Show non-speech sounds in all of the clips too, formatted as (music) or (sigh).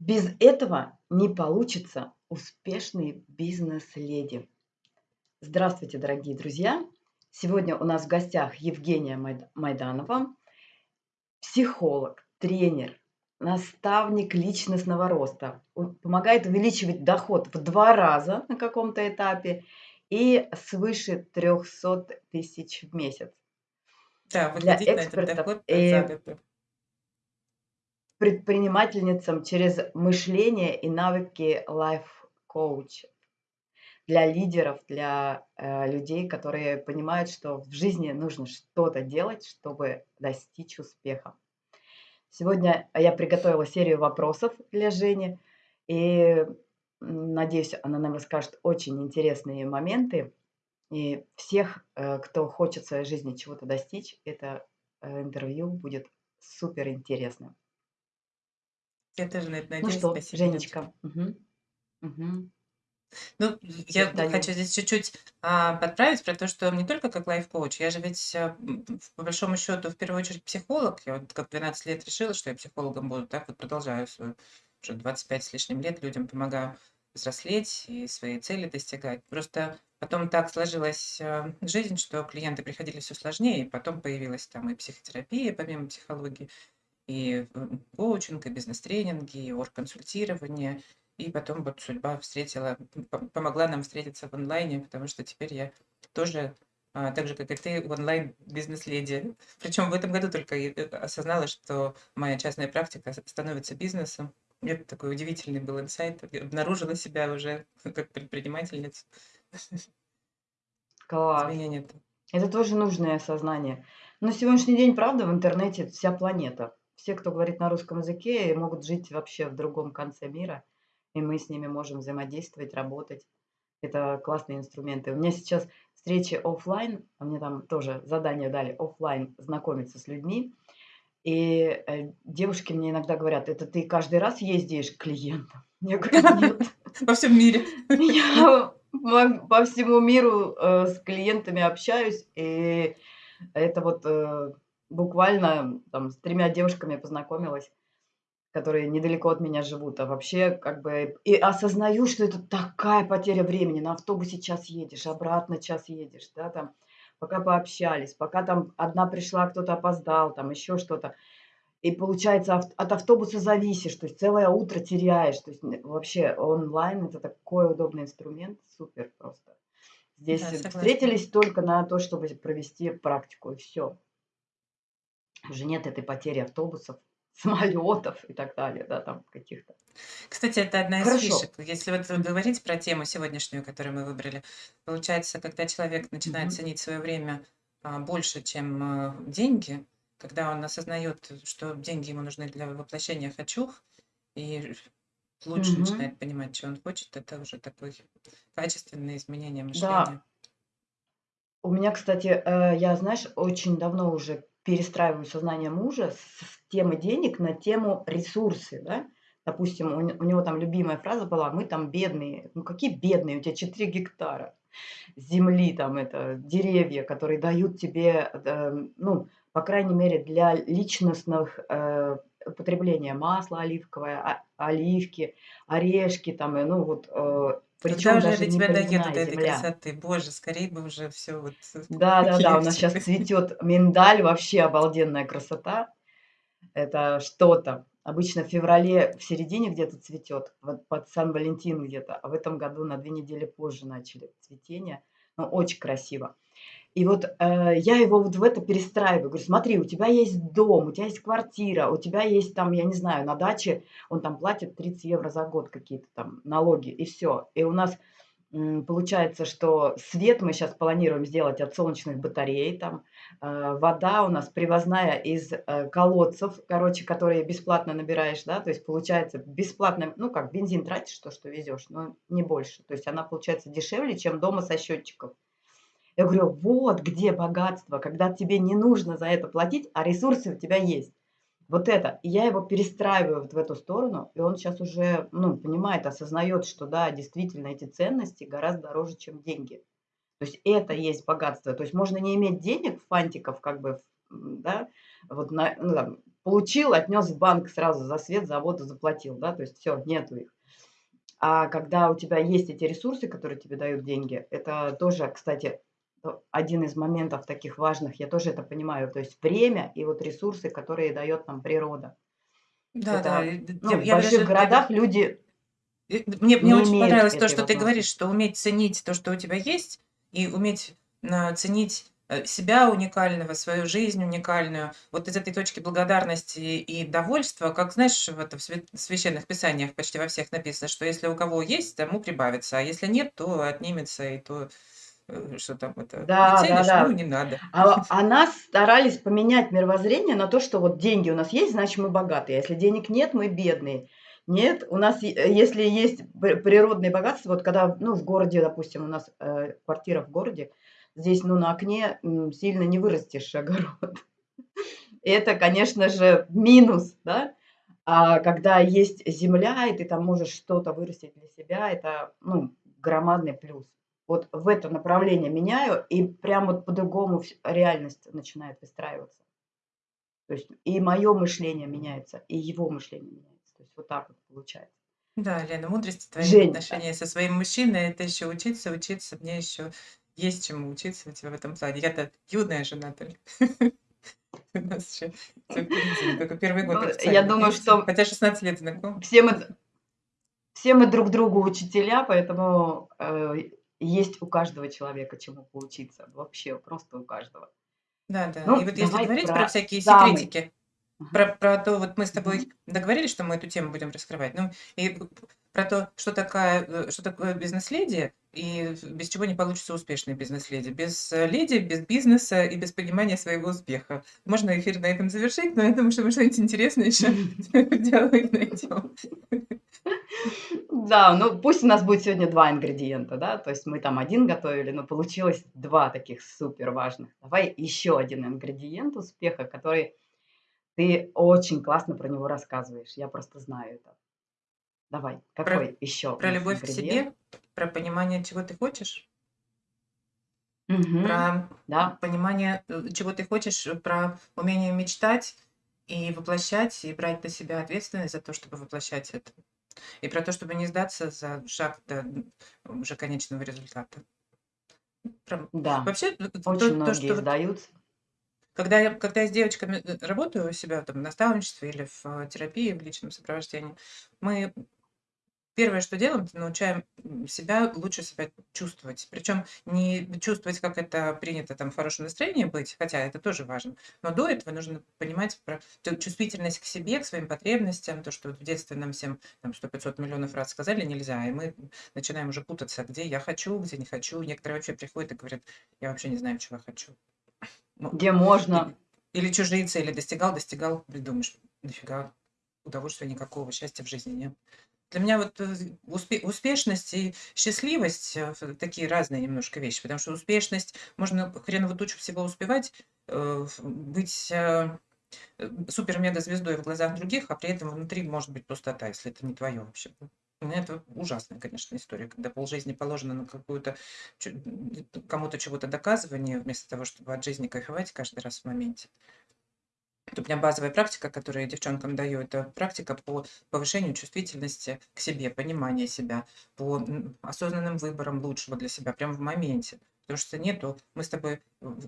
Без этого не получится успешный бизнес-леди. Здравствуйте, дорогие друзья! Сегодня у нас в гостях Евгения Майданова, психолог, тренер, наставник личностного роста. Помогает увеличивать доход в два раза на каком-то этапе и свыше 300 тысяч в месяц. Да, Для на этот доход и. Предпринимательницам через мышление и навыки лайф-коуча. Для лидеров, для э, людей, которые понимают, что в жизни нужно что-то делать, чтобы достичь успеха. Сегодня я приготовила серию вопросов для Жени, и надеюсь, она нам расскажет очень интересные моменты. И всех, э, кто хочет в своей жизни чего-то достичь, это э, интервью будет супер интересным. Я тоже на это Ну надеюсь. что, Спасибо. Женечка. Ну, я даю. хочу здесь чуть-чуть, а, подправить про то, что не только как лайф-коуч, я же ведь, а, по большому счету, в первую очередь психолог. Я вот как в 12 лет решила, что я психологом буду, так вот продолжаю свою уже 25 с лишним лет людям помогаю взрослеть и свои цели достигать. Просто потом так сложилась, а, жизнь, что клиенты приходили все сложнее, и потом появилась там и психотерапия помимо психологии, и, коучинг, и бизнес-тренинги, и оргконсультирование. И потом вот судьба встретила, помогла нам встретиться в онлайне, потому что теперь я тоже, а, так же, как и ты, онлайн бизнес-леди. (laughs) Причем в этом году только э, осознала, что моя частная практика становится бизнесом. Это такой удивительный был инсайт. Обнаружила себя уже (laughs) как предпринимательницу. (laughs) Класс. Это тоже нужное осознание. На сегодняшний день, правда, в интернете вся планета. Все, кто говорит на русском языке, могут жить вообще в другом конце мира, и мы с ними можем взаимодействовать, работать. Это классные инструменты. У меня сейчас встречи оффлайн, а мне там тоже задание дали оффлайн знакомиться с людьми. И э, девушки мне иногда говорят, это ты каждый раз ездишь к клиентам? (laughs) Я говорю, нет. (laughs) Во всем мире. (laughs) Я по всему миру, э, с клиентами общаюсь, и это вот, э, буквально там с тремя девушками познакомилась, которые недалеко от меня живут. А вообще, как бы и осознаю, что это такая потеря времени. На автобусе час едешь, обратно час едешь, да, там, пока пообщались, пока там одна пришла, кто-то опоздал, там еще что-то. И получается, от автобуса зависишь, то есть целое утро теряешь. То есть вообще онлайн- это такой удобный инструмент, супер просто. Здесь Да, согласна. встретились только на то, чтобы провести практику, и всё. Уже нет этой потери автобусов, (laughs) самолетов и так далее, да, там каких-то. Кстати, это одна из Хорошо. фишек. Если вот говорить про тему сегодняшнюю, которую мы выбрали, получается, когда человек начинает Мгм. ценить свое время, а, больше, чем, а, деньги, когда он осознает, что деньги ему нужны для воплощения "хочу", и лучше Мгм. начинает понимать, чё он хочет, это уже такое качественное изменение Да. мышления. У меня, кстати, э, я, знаешь, очень давно уже перестраиваю сознание мужа с темы денег на тему ресурсы, да. Допустим, у не у него там любимая фраза была: "Мы там бедные". Ну какие бедные? У тебя 4 гектара земли, там это, деревья, которые дают тебе, да, ну, по крайней мере, для личностных, э, потребления масло оливковое, оливки, орешки там, ну вот, э, причем я даже не тебя доеду, поливная до этой земля. красоты? Боже, скорей бы уже всё вот Да-да-да, у нас легче щас бы. цветет миндаль, вообще обалденная красота. Это что-то. Обычно в феврале в середине где-то цветет, вот под Сан-Валентин где-то, а в этом году на 2 недели позже начали цветение. Ну, очень красиво. И вот, э, я его вот в это перестраиваю. Говорю: "Смотри, у тебя есть дом, у тебя есть квартира, у тебя есть там, я не знаю, на даче". Он там платит 30 евро за год какие-то там налоги, и всё. И у нас, получается, что свет мы щас планируем сделать от солнечных батарей там. Э, вода у нас привозная из, э, колодцев, короче, которые бесплатно набираешь, да. То есть получается бесплатно, ну как, бензин тратишь, то, что везешь, но не больше. То есть она получается дешевле, чем дома со счетчиков. Я говорю: "Вот где богатство, когда тебе не нужно за это платить, а ресурсы у тебя есть". Вот это. И я его перестраиваю вот в эту сторону, и он щас уже, ну, понимает, осознает, что да, действительно, эти ценности гораздо дороже, чем деньги. То есть это есть богатство. То есть можно не иметь денег, фантиков, как бы, да, вот на ну там получил, отнес в банк сразу за свет, за воду заплатил, да, то есть все, нету их. А когда у тебя есть эти ресурсы, которые тебе дают деньги, это тоже, кстати, один из моментов таких важных, я тоже это понимаю, то есть время и вот ресурсы, которые дает нам природа. Да, да, Это, ну, ну, в я больших даже, городах люди мне, мне не очень понравилось то, что ты говоришь, что уметь ценить то, что у тебя есть, и уметь а, ценить э, себя уникального, свою жизнь уникальную. Вот из этой точки благодарности и довольства, как знаешь, в, это, в священных писаниях почти во всех написано, что если у кого есть, тому прибавится, а если нет, то отнимется, и то Э, что там это, Да, да, ценишь, ну, да. не надо. А, (laughs) а нас старались поменять мировоззрение на то, что вот деньги у нас есть, значит мы богатые. А если денег нет, мы бедные. Нет, у нас, е- если есть природные богатства, вот когда, ну, в городе, допустим, у нас э, квартира в городе, здесь, ну, на окне м, сильно не вырастешь огород. (laughs) Это, конечно же, минус, да? А когда есть земля, и ты там можешь что-то вырастить для себя, это, ну, громадный плюс. Вот в это направление меняю, и прям вот по-другому реальность начинает выстраиваться. То есть и мое мышление меняется, и его мышление меняется. То есть вот так вот получается. Да, Лена, мудрости твои Жень, а, отношении со своим мужчиной, это еще учиться, учиться, мне еще есть чему учиться у тебя в этом плане. Я-то юная жена только. (laughs) У нас еще только первый год ну, я думаю, что хотя 16 лет знакомы. все мы, все мы друг другу учителя, поэтому э, есть у каждого человека чему поучиться. Вообще, просто у каждого. Да, да. И Ну, вот если говорить про про всякие самый. секретики, про, про то, вот мы с тобой договорились, что мы эту тему будем раскрывать, ну, и про то, что, такая, э, что такое бизнес-леди, и без чего не получится успешный бизнес-леди. Без э, леди, без бизнеса и без понимания своего успеха. Можно эфир на этом завершить, но я думаю, что мы что-нибудь интересное еще (laughs) диалоге найдем. Да, ну пусть у нас будет сегодня два ингредиента, да, то есть мы там один готовили, но получилось два таких супер важных. Давай еще один ингредиент успеха, который ты очень классно про него рассказываешь. Я просто знаю это. Давай, Про, какой еще у про любовь к ингредиент? себе, про понимание, чего ты хочешь, Мгм. про Да, понимание, э, чего ты хочешь, э, про умение мечтать и воплощать, и брать на себя ответственность за то, чтобы воплощать это. И про то, чтобы не сдаться за шаг до м, уже конечного результата. Про- да. Вообще, э, то, Очень то, многие что вот сдаются. когда я, когда я с девочками э, работаю у себя там, в наставничестве или в э, терапии, в личном сопровождении, мы Первое, что делаем, это научаем себя лучше себя чувствовать. Причем не чувствовать, как это принято там в хорошем настроении быть, хотя это тоже важно. Но до этого нужно понимать про чувствительность к себе, к своим потребностям, то, что вот в детстве нам всем там 100-500 миллионов раз сказали нельзя, и мы начинаем уже путаться, где я хочу, где не хочу. Некоторые вообще приходят и говорят, я вообще не знаю, чего я хочу. Ну, Где можно. или, или чужие цели достигал, достигал, и думаешь, нафига, удовольствия никакого, счастья в жизни нет. Для меня вот э, успе- успешность и счастливость э, такие разные немножко вещи, потому что успешность, можно хреновую тучу всего успевать, э, быть э, супер-мега-звездой в глазах других, а при этом внутри может быть пустота, если это не твое вообще. Это ужасная, конечно, история, когда полжизни положено на какую-то кому-то чего-то доказывание, вместо того, чтобы от жизни кайфовать каждый раз в моменте. Это у меня базовая практика, которую я девчонкам даю, это практика по повышению чувствительности к себе, понимания себя, по осознанным выборам лучшего для себя, прямо в моменте. Потому что нету, мы с тобой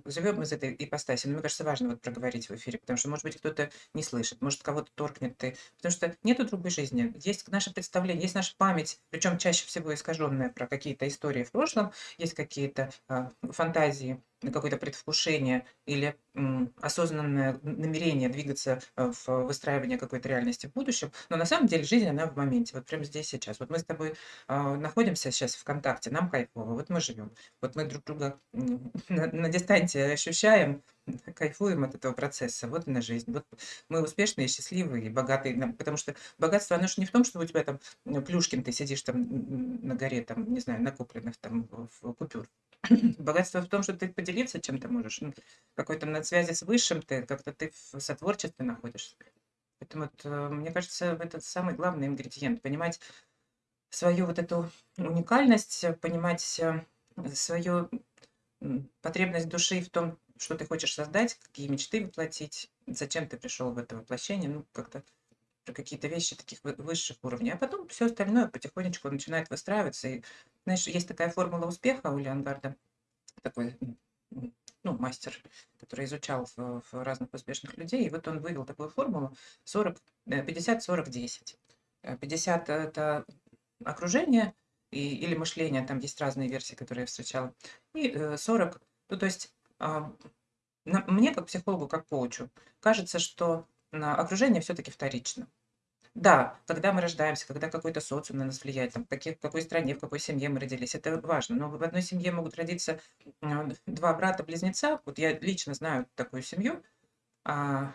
живем из этой ипостаси, но мне кажется, важно вот проговорить в эфире, потому что, может быть, кто-то не слышит, может, кого-то торкнет ты, потому что нету другой жизни. Есть наше представление, есть наша память, причем чаще всего искаженная про какие-то истории в прошлом, есть какие-то а, фантазии, какое-то предвкушение или осознанное намерение двигаться э, в выстраивание какой-то реальности в будущем, но на самом деле жизнь, она в моменте, вот прямо здесь сейчас. Вот мы с тобой а, находимся сейчас в контакте, нам кайфово, вот мы живем, вот мы друг друга на, на дистанции ощущаем, кайфуем от этого процесса, вот она жизнь. Вот мы успешные, счастливые, богатые, потому что богатство, оно же не в том, что у тебя там Плюшкин, ты сидишь там на горе, там, не знаю, накопленных там в купюр. (clears throat) Богатство в том, что ты поделиться чем-то можешь, ну, какой-то на связи с высшим ты, как-то ты в сотворчестве находишься. Поэтому вот, э, мне кажется, это самый главный ингредиент. Понимать свою вот эту уникальность, понимать э, свою потребность души в том, что ты хочешь создать, какие мечты воплотить, зачем ты пришел в это воплощение, ну, как-то про какие-то вещи таких высших уровней. А потом все остальное потихонечку начинает выстраиваться. И, знаешь, есть такая формула успеха у Леонгарда, такой ну, мастер, который изучал в, в разных успешных людей, и вот он вывел такую формулу 40, 50, 40, 10. 50 – это окружение и, или мышление, там есть разные версии, которые я встречала, 40, э, ну, то есть а, мне, как психологу, как коучу, кажется, что окружение все-таки вторично. Да, когда мы рождаемся, когда какой-то социум на нас влияет, там, каких, в какой стране, в какой семье мы родились, это важно. Но в одной семье могут родиться э, два брата-близнеца. Вот я лично знаю такую семью. А,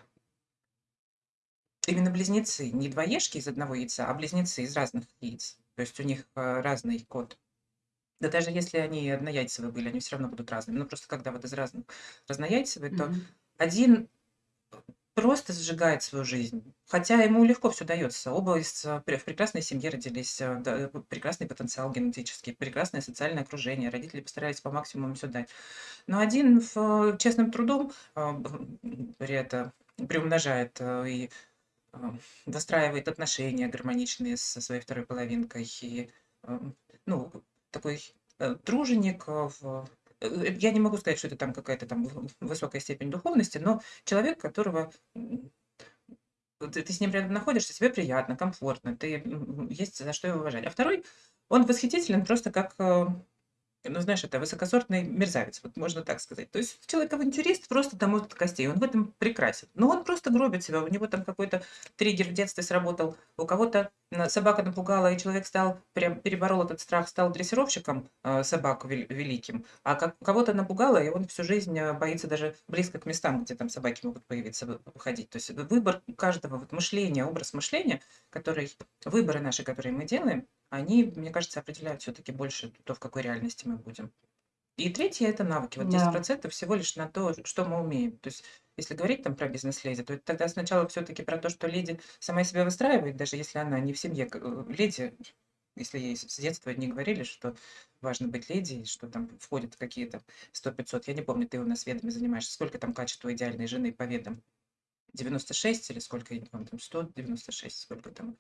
именно близнецы, не двоежки из одного яйца, а близнецы из разных яиц. То есть у них разный код. Да даже если они однояйцевые были, они все равно будут разными. Ну просто когда вот из разных разнояйцевые, то один просто сжигает свою жизнь. Хотя ему легко все дается. Оба из, в прекрасной семье родились, э, да, прекрасный потенциал генетический, прекрасное социальное окружение. Родители постарались по максимуму все дать. Но один в, честным трудом э, это приумножает э, и выстраивает отношения гармоничные со своей второй половинкой. И, ну, такой труженик в Э, я не могу сказать, что это там какая-то там высокая степень духовности, но человек, которого ты, ты с ним рядом находишься, тебе приятно, комфортно, ты есть за что его уважать. А второй, он восхитителен просто как э, ну, знаешь, это высокосортный мерзавец, вот можно так сказать. То есть человек авантюрист просто до мозга костей, он в этом прекрасен. Но он просто гробит себя, у него там какой-то триггер в детстве сработал, у кого-то собака напугала, и человек стал, прям переборол этот страх, стал дрессировщиком э, собак великим, а как, кого-то напугало, и он всю жизнь э, боится даже близко к местам, где там собаки могут появиться, ходить. То есть выбор каждого, вот мышления, образ мышления, который, выборы наши, которые мы делаем, они, мне кажется, определяют все-таки больше то, в какой реальности мы будем. И третье – это навыки. Вот Да. 10% всего лишь на то, что мы умеем. То есть, если говорить там про бизнес-леди, то тогда сначала все-таки про то, что леди сама себя выстраивает, даже если она не в семье. Э, леди, если ей с детства не говорили, что важно быть леди, что там входят какие-то 100-500. Я не помню, ты у нас ведами занимаешься. Сколько там качества идеальной жены по ведам? 96 или сколько, там 196, сколько там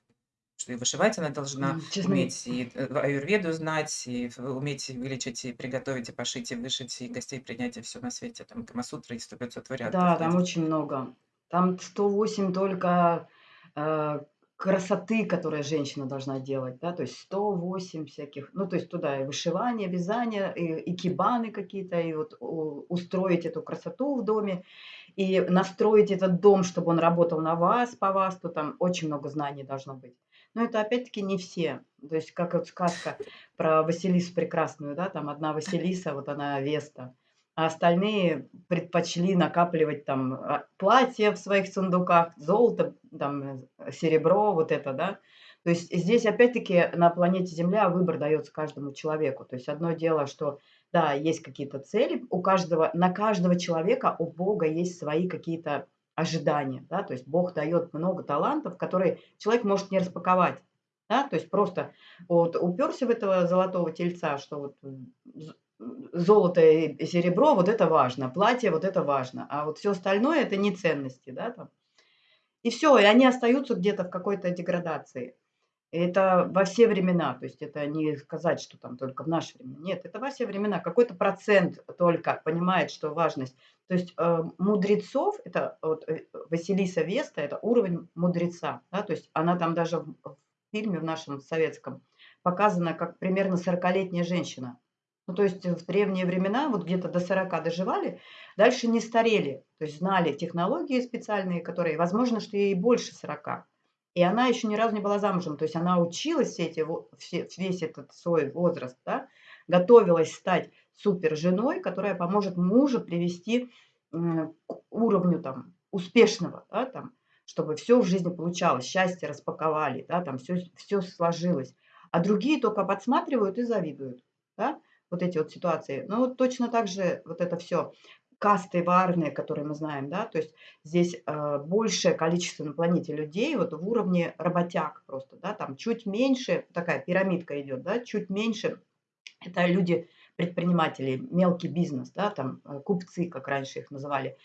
что и вышивать она должна Честно, уметь, и э, аюрведу знать, и уметь вылечить, и приготовить, и пошить, и вышить, и гостей принять, и все на свете. Там Камасутра и 100-500 вариантов. Да, там очень много. Там 108 только э, красоты, которые женщина должна делать, да, то есть 108 всяких, ну, то есть туда и вышивание, вязание, и, и кибаны какие-то, и вот устроить эту красоту в доме, и настроить этот дом, чтобы он работал на вас, по вас, то там очень много знаний должно быть. Но это опять-таки не все. То есть как вот сказка про Василису прекрасную, да, там одна Василиса, вот она Веста, а остальные предпочли накапливать там а, платья в своих сундуках, золото, там серебро, вот это, да. То есть здесь опять-таки на планете Земля выбор дается каждому человеку. То есть одно дело, что да, есть какие-то цели, у каждого, на каждого человека, у Бога есть свои какие-то ожидания, да, то есть Бог дает много талантов, которые человек может не распаковать, да, то есть просто вот уперся в этого золотого тельца, что вот золото и серебро, вот это важно, платье, вот это важно, а вот все остальное это не ценности, да, там. И все, и они остаются где-то в какой-то деградации. Это во все времена, то есть это не сказать, что там только в наше время. Нет, это во все времена. Какой-то процент только понимает, что важность. То есть э, мудрецов, это вот э, Василиса Веста, это уровень мудреца. Да? То есть она там даже в, в фильме в нашем советском показана как примерно 40-летняя женщина. Ну, то есть в древние времена, вот где-то до 40 доживали, дальше не старели. То есть знали технологии специальные, которые, возможно, что ей больше 40. И она еще ни разу не была замужем, то есть она училась все эти, все, весь этот свой возраст, да, готовилась стать супер женой, которая поможет мужу привести к уровню там успешного, да, там, чтобы все в жизни получалось, счастье распаковали, да, там все, все сложилось. А другие только подсматривают и завидуют, да, вот эти вот ситуации. Ну, вот точно так же вот это все касты варные, которые мы знаем, да, то есть здесь э, большее количество на планете людей вот в уровне работяг просто, да, там чуть меньше, такая пирамидка идет, да, чуть меньше, это люди предприниматели, мелкий бизнес, да, там э, купцы, как раньше их называли.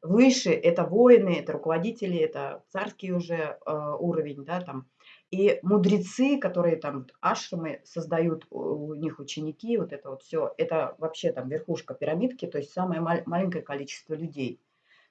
Выше это воины, это руководители, это царский уже э, уровень, да, там. И мудрецы, которые там ашрамы создают, у них ученики, вот это вот все, это вообще там верхушка пирамидки, то есть самое маленькое количество людей.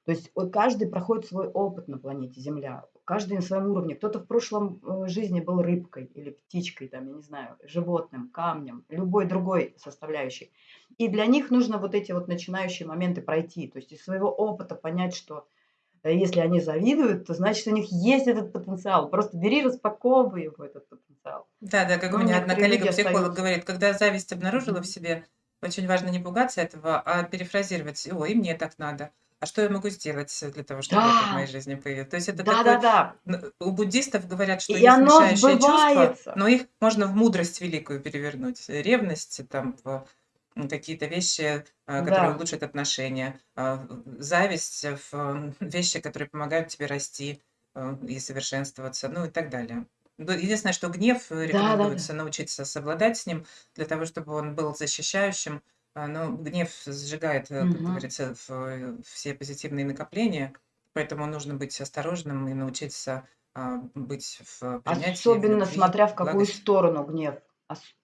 То есть каждый проходит свой опыт на планете Земля, каждый на своем уровне. Кто-то в прошлом э, жизни был рыбкой или птичкой, там, я не знаю, животным, камнем, любой другой составляющей. И для них нужно вот эти вот начинающие моменты пройти, то есть из своего опыта понять, что э, если они завидуют, то значит у них есть этот потенциал. Просто бери, распаковывай его, этот потенциал. Да, да, как Но у меня одна коллега-психолог говорит, когда зависть обнаружила в себе, очень важно не пугаться этого, а перефразировать, ой, мне так надо а что я могу сделать для того, чтобы это в моей жизни появилось? То есть это Да, такой... да, да. У буддистов говорят, что И есть оно смешающие чувства, сбывается. но их можно в мудрость великую перевернуть. Ревность, там, в какие-то вещи, а, которые Да. улучшат отношения. а, Зависть в вещи, которые помогают тебе расти а, и совершенствоваться, ну и так далее. Ну, Единственное, что гнев э, Да, да, да. рекомендуется научиться совладать с ним для того, чтобы он был защищающим, а, но гнев сжигает, э, как Мгм. говорится, в э, все позитивные накопления, поэтому нужно быть осторожным и научиться а, быть в принятии, в Особенно любви, смотря в в какую благости. сторону гнев. Ос-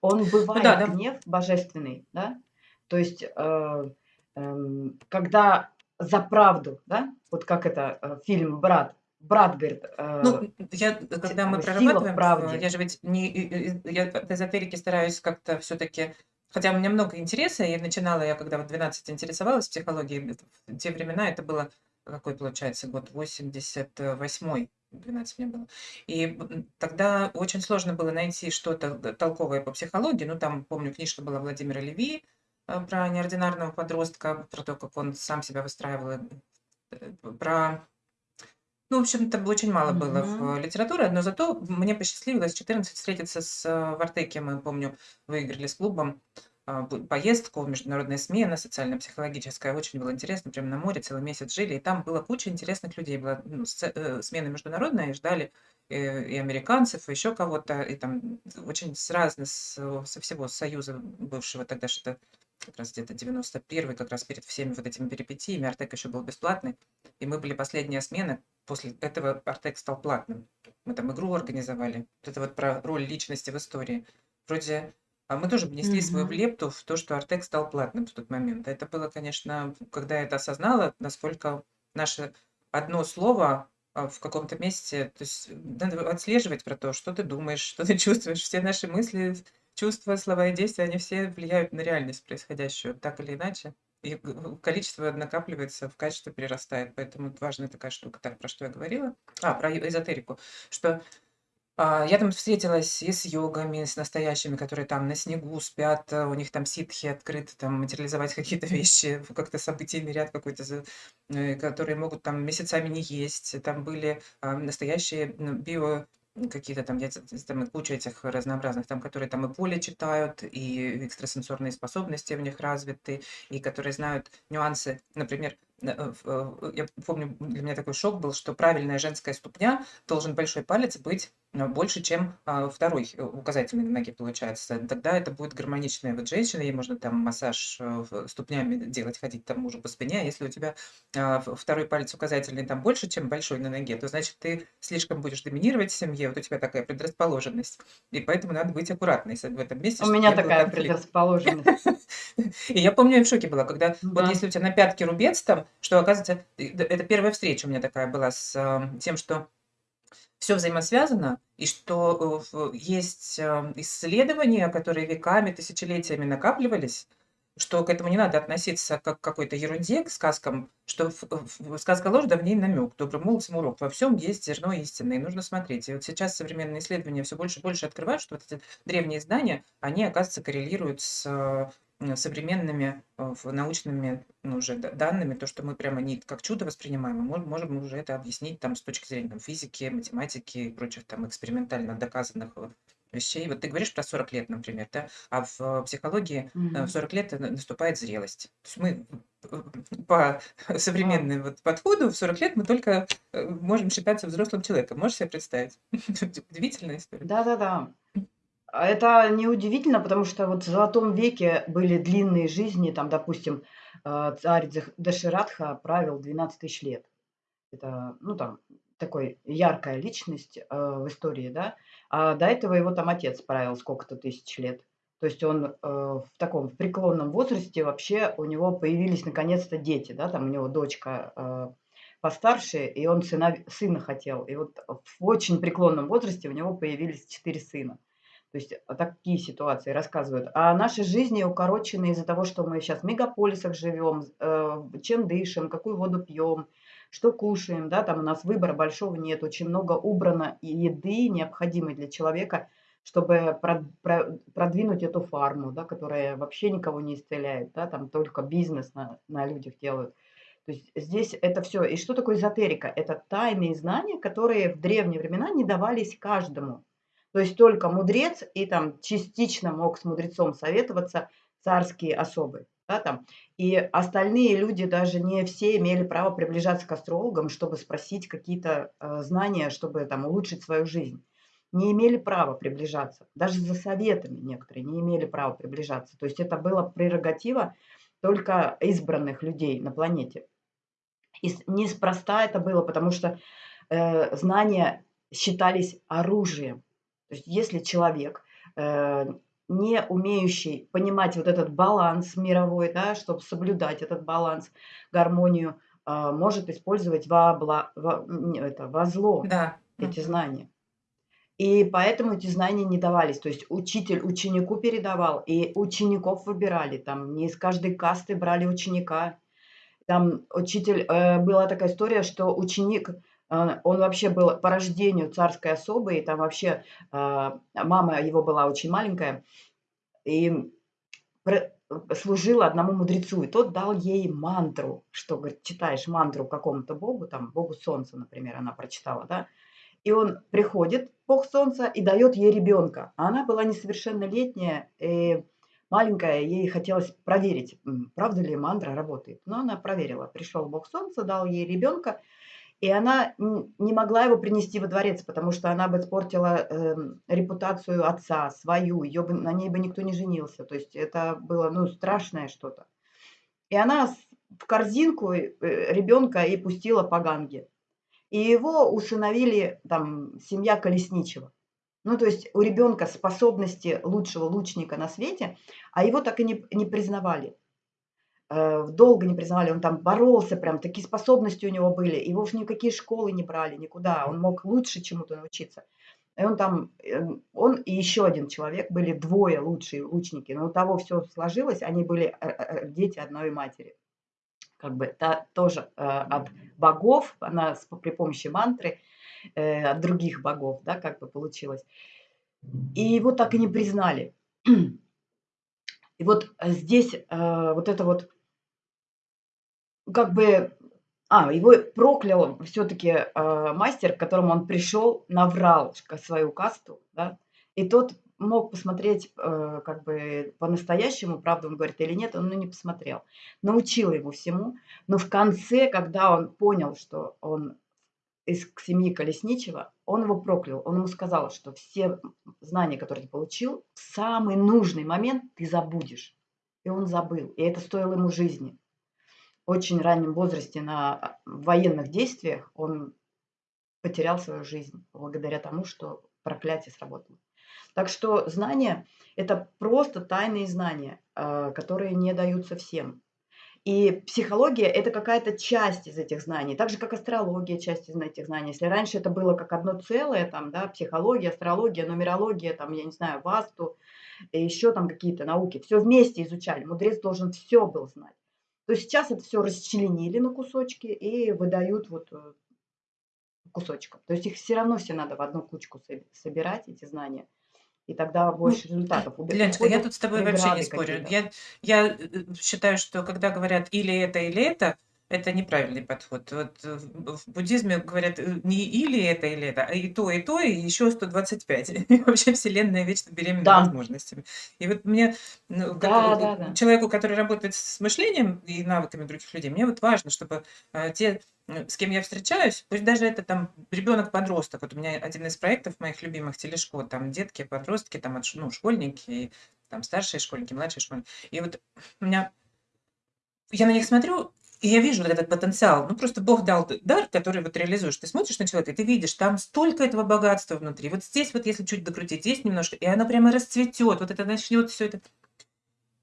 Он Ну да, бывает да. гнев божественный, да? То есть, э, эм, когда за правду, да? Вот как это э, фильм «Брат». Брат говорит, э, Ну, я, те- когда мы э, сила в прорабатываем, в- правде. я же ведь не, и- и- я от эзотерики стараюсь как-то все-таки, хотя у меня много интереса, и начинала я, когда вот 12 интересовалась психологией, это в те времена это было, какой получается, год 88 12 мне было. И тогда очень сложно было найти что-то толковое по психологии. Ну, там, помню, книжка была Владимира Леви э, про неординарного подростка, про то, как он сам себя выстраивал, э, э, про ну, в общем-то, очень мало было в Мгм. э, литературе, но зато мне посчастливилось в 14 встретиться с э, в Артеке. Мы, помню, выиграли с клубом а, б- поездку, международная смена, социально-психологическая. Очень было интересно, прям на море целый месяц жили. И там была куча интересных людей. Была ну, сце- э, смена международная, и ждали э, и американцев, и еще кого-то. И там очень с разных, с- со всего Союза бывшего тогда что-то как раз где-то 91 как раз перед всеми вот этими перипетиями. Артек еще был бесплатный. И мы были последняя смена. После этого Артек стал платным. Мы там игру организовали. Вот это вот про роль личности в истории. Вроде а мы тоже внесли свою Мгм. лепту в то, что Артек стал платным в тот момент. Это было, конечно, когда я это осознала, насколько наше одно слово а, в каком-то месте, то есть надо отслеживать про то, что ты думаешь, что ты (laughs) чувствуешь. Все наши мысли, чувства, слова и действия, они все влияют на реальность происходящую, так или иначе. И количество накапливается, в качество перерастает. Поэтому это важная такая штука. Так, про что я говорила? А, про эзотерику. Что а, я там встретилась и с йогами, с настоящими, которые там на снегу спят, а, у них там ситхи открыты, там материализовать (laughs) какие-то вещи, как-то событийный ряд какой-то, э, которые могут там месяцами не есть. Там были а, настоящие био какие-то там, я, там куча этих разнообразных, там, которые там и поле читают, и экстрасенсорные способности у них развиты, и которые знают нюансы, например, в- я помню, для меня такой шок был, что правильная женская ступня должен большой палец быть э, больше, чем а, второй э, указательный на ноге получается. Тогда это будет гармоничная вот женщина, ей можно там массаж э, ступнями делать, ходить там мужу по спине. А если у тебя а, второй палец указательный там больше, чем большой на ноге, то значит ты слишком будешь доминировать в семье, вот у тебя такая предрасположенность. И поэтому надо быть аккуратной в этом месте, У меня такая предрасположенность. (laughs) И я помню, я в шоке была, когда вот Да. если у тебя на пятке рубец там, что оказывается, это первая встреча у меня такая была с а, тем, что все взаимосвязано, и что э, есть а, исследования, которые веками, тысячелетиями накапливались, что к этому не надо относиться как к какой-то ерунде, к сказкам, что в- сказка ложь, да в ней намек, добрым молодцам урок. Во всем есть зерно истины, и нужно смотреть. И вот сейчас современные исследования все больше и больше открывают, что вот эти древние знания, они, оказывается, коррелируют с э, современными э, научными ну, уже данными, то, что мы прямо не как чудо воспринимаем, мы мож- можем уже это объяснить там с точки зрения там, физики, математики и прочих там экспериментально доказанных э, вещей. Вот ты говоришь про 40 лет, например, да, а в э, психологии э, в Мгм. 40 лет на- наступает зрелость. То есть мы (laughs) по (laughs) современному вот подходу в 40 лет мы только можем считаться взрослым человеком. Можешь себе представить? (laughs) Удивительная история. Да-да-да. А это неудивительно, потому что вот в Золотом веке были длинные жизни. Там, допустим, э, царь Дэх Даширатха правил 12 тысяч лет. Это, ну, там, такой яркая личность, э, в истории, да. А до этого его там отец правил сколько-то тысяч лет. То есть он, э, в таком, в преклонном возрасте вообще у него появились наконец-то дети, да. Там у него дочка, э, постарше, и он сына сына хотел. И вот в очень преклонном возрасте у него появились 4 сына. То есть, а, такие ситуации рассказывают. А наши жизни укорочены из-за того, что мы щас в мегаполисах живем, э, чем дышим, какую воду пьем, что кушаем, да. Там у нас выбора большого нет. Очень много убрано еды, необходимой для человека, чтобы прод про продвинуть эту фарму, да, которая вообще никого не исцеляет, да. Там только бизнес на на людях делают. То есть здесь это всё. И что такое эзотерика? Это тайные знания, которые в древние времена не давались каждому. То есть только мудрец и там частично мог с мудрецом советоваться царские особы, да, там. И остальные люди, даже не все имели право приближаться к астрологам, чтобы спросить какие-то, э, знания, чтобы там улучшить свою жизнь. Не имели права приближаться. Даже за советами некоторые не имели права приближаться. То есть это была прерогатива только избранных людей на планете. И неспроста это было, потому что, э, знания считались оружием. То есть если человек, э, не умеющий понимать вот этот баланс мировой, да, чтоб соблюдать этот баланс, гармонию, а, может использовать во бла во это, во зло Да, эти знания. И поэтому эти знания не давались. То есть учитель ученику передавал, и учеников выбирали. Там не из каждой касты брали ученика. Там учитель э, была такая история, что ученик он вообще был по рождению царской особой, и там вообще, а, мама его была очень маленькая, и служила одному мудрецу, и тот дал ей мантру, что, говорит, читаешь мантру какому-то богу, там, богу солнца, например, она прочитала, да. И он приходит, бог солнца, и даёт ей ребёнка. А она была несовершеннолетняя и маленькая, ей хотелось проверить, правда ли мантра работает. Но она проверила. Пришёл бог солнца, дал ей ребёнка, и она не могла его принести во дворец, потому что она бы испортила, эм, репутацию отца, свою, её бы на ней бы никто не женился. То есть это было, ну, страшное что-то. И она в корзинку, э, ребёнка и пустила по Ганге. И его усыновили, там, семья Колесничего. Ну, то есть у ребёнка способности лучшего лучника на свете, а его так и не не признавали. Э, долго не признавали, он там боролся, прям такие способности у него были. Его уж ни в какие школы не брали, никуда. Он мог лучше чему-то научиться. И он там, э, он и ещё один человек, были двое лучшие лучники, но у того всё сложилось, они были, э э дети одной матери. Как бы та тоже, э, от богов, она с при помощи мантры, э, от других богов, да, как бы получилось. И его так и не признали. (clears throat) И вот здесь, э, вот это вот как бы а, его проклял всё-таки, э, мастер, к которому он пришёл, наврал свою касту, да. И тот мог посмотреть, э, как бы по-настоящему, правду он говорит или нет, он, ну, не посмотрел. Научил его всему, но в конце, когда он понял, что он из семьи Колесничего, он его проклял. Он ему сказал, что все, знания, которые ты получил, в самый нужный момент ты забудешь. И он забыл, и это стоило ему жизни. Очень раннем возрасте на, а, военных действиях он потерял свою жизнь благодаря тому, что проклятие сработало. Так что знания- это просто тайные знания, э, которые не даются всем. И психология- это какая-то часть из этих знаний, так же как астрология- часть из этих знаний. Если раньше это было как одно целое, там, да, психология, астрология, нумерология, там, я не знаю, васту, и ещё там какие-то науки, всё вместе изучали, мудрец должен всё был знать. То сейчас это всё расчленили на кусочки и выдают вот, э, кусочком. То есть их всё равно все надо в одну кучку соби собирать, эти знания, и тогда Ну, больше результатов. Убе Леночка, я тут с тобой вообще не спорю. Я я, э, считаю, что когда говорят или это, или это, это неправильный подход. Вот э, в буддизме говорят, э, не или это, или это, а и то, и то, и еще 125. (laughs) И вообще Вселенная вечно беременна Да. возможностями. И вот мне, ну, как, э, Да-да-да. человеку, который работает с мышлением и навыками других людей, мне вот важно, чтобы, э, те, с кем я встречаюсь, пусть даже это там ребенок-подросток. Вот у меня один из проектов моих любимых телешкол, там детки, подростки, там ну, школьники, там старшие школьники, младшие школьники. И вот у меня я на них смотрю, и я вижу вот этот потенциал. Ну, просто Бог дал дар, который вот реализуешь. Ты смотришь на человека, и ты видишь, там столько этого богатства внутри. Вот здесь вот, если чуть докрутить, здесь немножко, и оно прямо расцветет. Вот это начнет все это.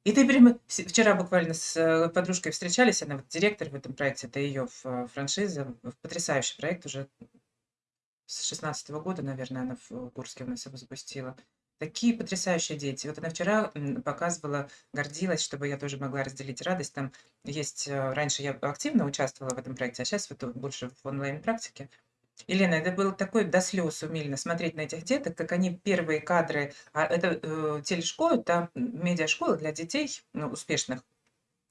И ты прямо вчера буквально с, э, подружкой встречались, она вот директор в этом проекте, это ее ф франшиза, потрясающий проект уже с шестнадцатого года, наверное, она в Курске у нас его запустила. Такие потрясающие дети. Вот она вчера, показывала, гордилась, чтобы я тоже могла разделить радость. Там есть, э, раньше я активно участвовала в этом проекте, а сейчас вот, больше в онлайн-практике. И, Лена, это было такое до слез умильно смотреть на этих деток, как они первые кадры, а это, э, телешкола, это, медиашкола для детей, ну, успешных.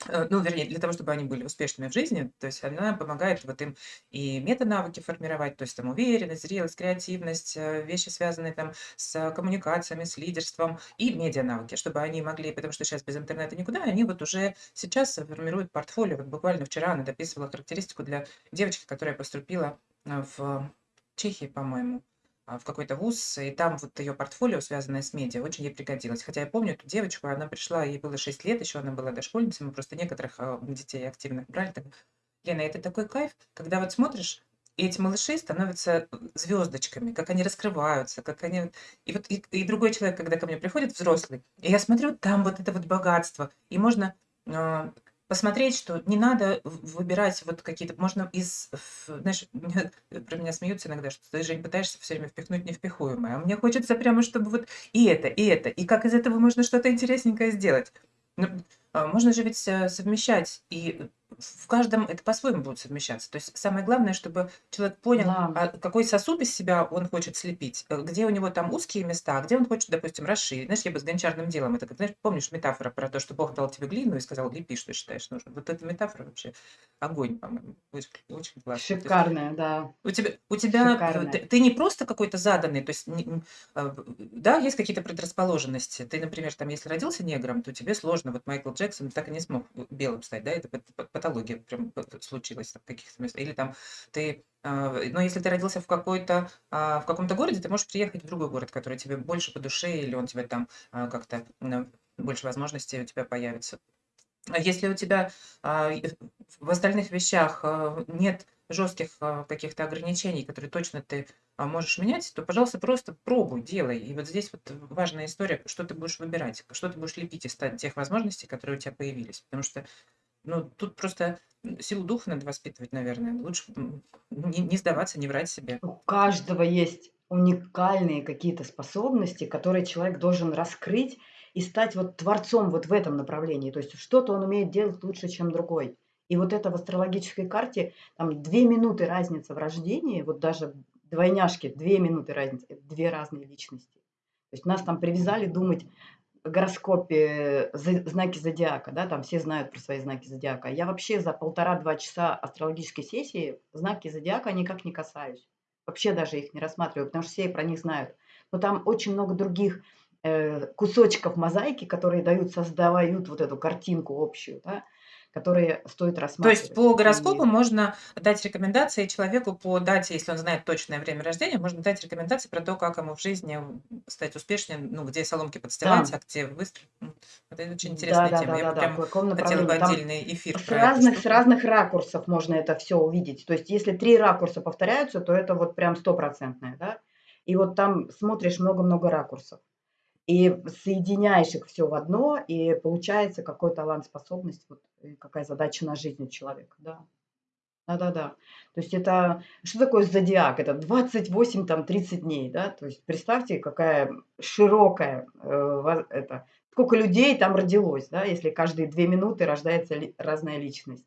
Э, ну, вернее, для того, чтобы они были успешными в жизни, то есть она помогает вот им и метанавыки формировать, то есть там уверенность, зрелость, креативность, э, вещи, связанные там с коммуникациями, с лидерством и медианавыки, чтобы они могли, потому что сейчас без интернета никуда, они вот уже сейчас формируют портфолио. Вот буквально вчера она дописывала характеристику для девочки, которая поступила э, в Чехии, по-моему, в какой-то вуз, и там вот ее портфолио, связанное с медиа, очень ей пригодилось. Хотя я помню эту девочку, она пришла, ей было 6 лет, еще она была дошкольницей, мы просто некоторых а, детей активных брали. Так, Лена, это такой кайф, когда вот смотришь, и эти малыши становятся звездочками, как они раскрываются, как они... И вот и, и другой человек, когда ко мне приходит, взрослый, и я смотрю, там вот это вот богатство, и можно а, посмотреть, что не надо выбирать вот какие-то можно из знаешь, (laughs) про меня смеются иногда, что ты, Жень, пытаешься всё время впихнуть невпихуемое. А мне хочется прямо, чтобы вот и это, и это, и как из этого можно что-то интересненькое сделать. Ну, а, можно же ведь, э, совмещать, и в каждом это по-своему будет совмещаться. То есть самое главное, чтобы человек понял, Да. а, какой сосуд из себя он хочет слепить, э, где у него там узкие места, а где он хочет, допустим, расширить. Знаешь, я бы с гончарным делом это знаешь, помнишь метафора про то, что Бог дал тебе глину и сказал: "Лепи, что считаешь нужным". Вот эта метафора вообще огонь, по-моему. Очень очень классно. То есть Шикарная, да. у тебя у тебя, э, ты Шикарная. ты не просто какой-то заданный, то есть не а, да, есть какие-то предрасположенности. Ты, например, там, если родился негром, то тебе сложно. Вот Майкл Джексон так и не смог, э, белым стать, да, это пат пат патология прям случилась в каких-то местах. Или там ты, а, но если ты родился в какой-то, а, в каком-то городе, ты можешь приехать в другой город, который тебе больше по душе, или он тебе там, а, как-то, м, больше возможностей у тебя появится. Если у тебя, и в остальных вещах, нет жестких, каких-то ограничений, которые точно ты, можешь менять, то, пожалуйста, просто пробуй, делай. И вот здесь вот важная история, что ты будешь выбирать, что ты будешь лепить из тех возможностей, которые у тебя появились. Потому что, ну, тут просто, силу духа надо воспитывать, наверное. Лучше, не не сдаваться, не врать себе. У каждого есть уникальные какие-то способности, которые человек должен раскрыть и стать вот творцом вот в этом направлении. То есть что-то он умеет делать лучше, чем другой. И вот это в астрологической карте, там 2 минуты разница в рождении, вот даже двойняшки, 2 минуты разницы, 2 разные личности. То есть нас там привязали думать гороскопе, знаки зодиака, да, там все знают про свои знаки зодиака. Я вообще за полтора-два часа астрологической сессии знаки зодиака никак не касаюсь. Вообще даже их не рассматриваю, потому что все про них знают. Но там очень много других, э, кусочков мозаики, которые дают создавают вот эту картинку общую, да, которые стоит То есть рассматривать. по гороскопу И можно дать рекомендации человеку по дате, если он знает точное время рождения, можно дать рекомендации про то, как ему в жизни, стать успешнее, ну, где соломки подстилать, Да. а где выстроить. М, это очень интересная тема. Я бы Да-да-да-да-да, в прям каком хотела бы. Там отдельный эфир с разных с разных ракурсов можно это всё увидеть. То есть если 3 ракурса повторяются, то это вот прям стопроцентное, да. И вот там смотришь много-много ракурсов. И соединяешь их всё в одно, и получается, какой талант, способность, вот, какая задача на жизнь у человека. Да. Да-да-да. То есть это что такое зодиак? Это 28, там 30 дней, да. То есть представьте, какая широкая, э, это, сколько людей там родилось, да, если каждые 2 минуты рождается ли разная личность.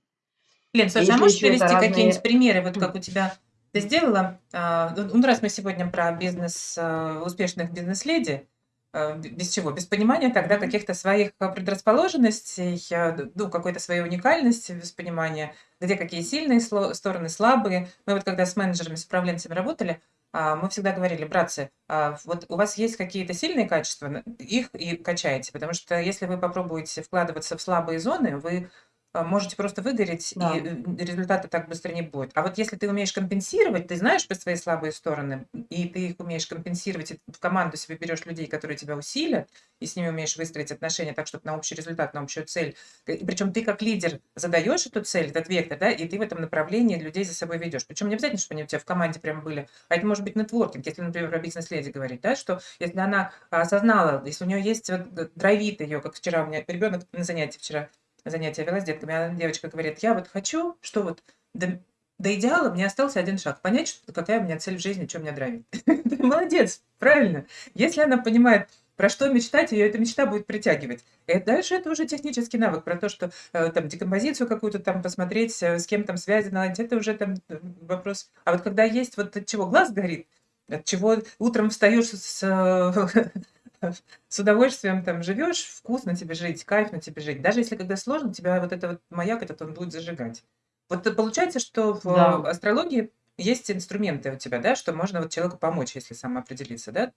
Лен, слушай, а можешь привести какие-нибудь разные примеры, вот как у тебя ты сделала? А, ну раз мы сегодня про бизнес, а, успешных бизнес-леди, э, без чего? Без понимания тогда каких-то своих э, предрасположенностей, э, ну, какой-то своей уникальности, без понимания, где какие сильные стороны, слабые. Мы вот когда с менеджерами, с управленцами работали, а, мы всегда говорили, братцы, а, вот у вас есть какие-то сильные качества, их и качайте, потому что если вы попробуете вкладываться в слабые зоны, вы а, можете просто выгореть, и Да. э, результата так быстро не будет. А вот если ты умеешь компенсировать, ты знаешь про свои слабые стороны, и ты их умеешь компенсировать, и в команду себе берешь людей, которые тебя усилят, и с ними умеешь выстроить отношения так, чтобы на общий результат, на общую цель. И причем ты как лидер задаешь эту цель, этот вектор, да, и ты в этом направлении людей за собой ведешь. Причем не обязательно, чтобы они у тебя в команде прям были, а это может быть нетворкинг, если, например, про бизнес-леди говорить, да, что если она осознала, если у нее есть вот драйвит ее, как вчера у меня ребенок на занятии вчера занятия вела с детками, а девочка говорит, я вот хочу, что вот до, до идеала мне остался один шаг. Понять, что, какая у меня цель в жизни, что меня драйвит. (laughs) Молодец, правильно. Если она понимает, про что мечтать, ее эта мечта будет притягивать. И дальше это уже технический навык про то, что э, там декомпозицию какую-то там посмотреть, э, с кем там связи наладить, это уже там э, вопрос. А вот когда есть вот от чего глаз горит, от чего утром встаешь с, э, (laughs) (laughs) с удовольствием там живешь, вкусно тебе жить, кайфно тебе жить. Даже если когда сложно, тебя вот это вот маяк этот он будет зажигать. Вот получается, что в Да. астрологии есть инструменты у тебя, да, что можно вот человеку помочь, если самоопределиться, да?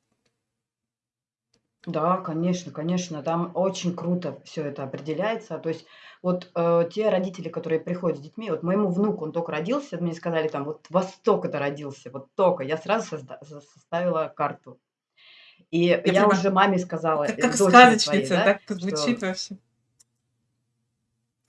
Да, конечно, конечно, там очень круто все это определяется. То есть вот, э, те родители, которые приходят с детьми, вот моему внуку, он только родился, мне сказали там: "Вот во столько-то родился, вот тока". Я сразу созда составила карту. И Я я уже маме сказала, как, э, как дочери своей, сказочница, да, так что звучит вообще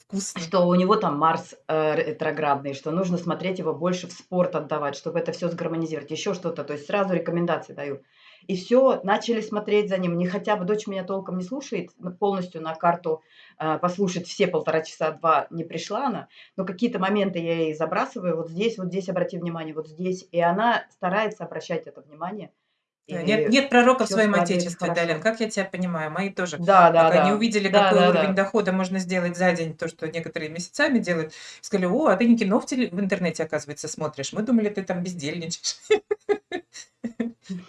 вкусно. что у него там Марс, э, ретроградный, что нужно смотреть его больше в спорт отдавать, чтобы это все сгармонизировать, еще что-то. То есть сразу рекомендации даю. И все начали смотреть за ним. Не хотя бы дочь меня толком не слушает, но полностью на карту, э, послушать все полтора часа, 2 не пришла она, но какие-то моменты я ей забрасываю: "Вот здесь, вот здесь обрати внимание, вот здесь". И она старается обращать это внимание, Нет, и нет пророка в своем отечестве, Далин, как я тебя понимаю. Мои тоже, Да, да, да. увидели, Да, какой да, уровень да. дохода можно сделать за день, то, что некоторые месяцами делают, сказали, о, а ты не кино в, теле- в интернете, оказывается, смотришь. Мы думали, ты там бездельничаешь.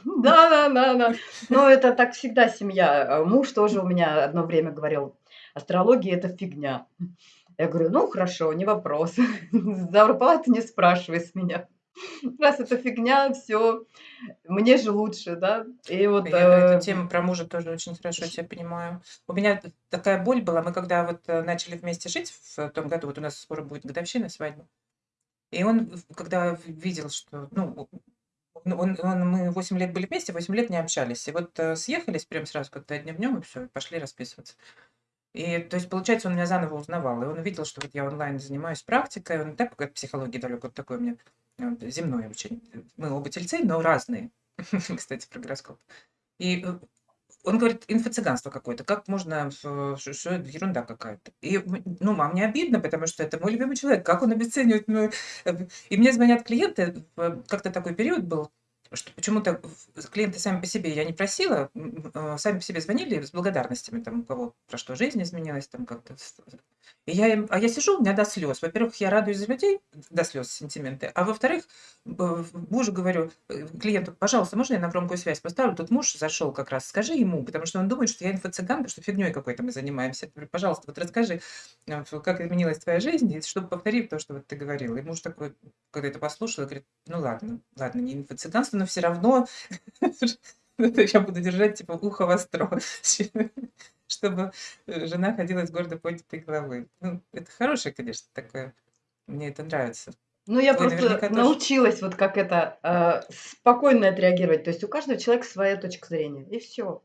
Да, да, да, да. Но это так всегда семья. А муж тоже у меня одно время говорил: "Астрология- это фигня". Я говорю: "Ну, хорошо, не вопрос. (laughs) Зарплату не спрашивай с меня. (laughs) Раз это фигня, все, мне же лучше", да. И вот, Я эту э, тему про мужа тоже очень хорошо тебя понимаю. У меня такая боль была. Мы когда вот э, начали вместе жить в том году, вот у нас скоро будет годовщина свадьбы, и он, когда видел, что, ну, ну, он, он- мы 8 лет были вместе, 8 лет не общались. И вот э, съехались прям сразу, когда одним днем, и все, пошли расписываться. И, то есть, получается, он меня заново узнавал. И он увидел, что вот я онлайн занимаюсь практикой. Он так от психологии далек, вот такой у меня э, земной очень. Мы оба тельцы, но разные. (laughs) Кстати, про гороскоп. И э, он говорит, инфо-цыганство какое-то. Как можно, что, что это ерунда какая-то. И, ну, мам, мне обидно, потому что это мой любимый человек. Как он обесценивает мою... э, И мне звонят клиенты, э, как-то такой период был, что почему-то клиенты сами по себе, я не просила, э, сами по себе звонили с благодарностями, там, у кого про что жизнь изменилась, там как-то. И я им, а я сижу, у меня до слез. Во-первых, я радуюсь за людей, до слез сентименты, а во-вторых, мужу говорю, э, клиенту, пожалуйста, можно я на громкую связь поставлю? Тут муж зашел как раз, скажи ему, потому что он думает, что я инфо-цыган, что фигней какой-то мы занимаемся. Говорю, пожалуйста, вот расскажи, э, как изменилась твоя жизнь, и чтобы повторить то, что вот ты говорил. И муж такой, когда это послушал, говорит, ну ладно, ладно, не инфо-цыганство, но все равно (laughs) я буду держать типа ухо востро, (laughs) чтобы э, жена ходила с гордо поднятой головой. Ну, это хорошее, конечно, такое. Мне это нравится. ну, я Твой просто тоже. научилась вот как это, э, спокойно отреагировать. То есть у каждого человека своя точка зрения, и все.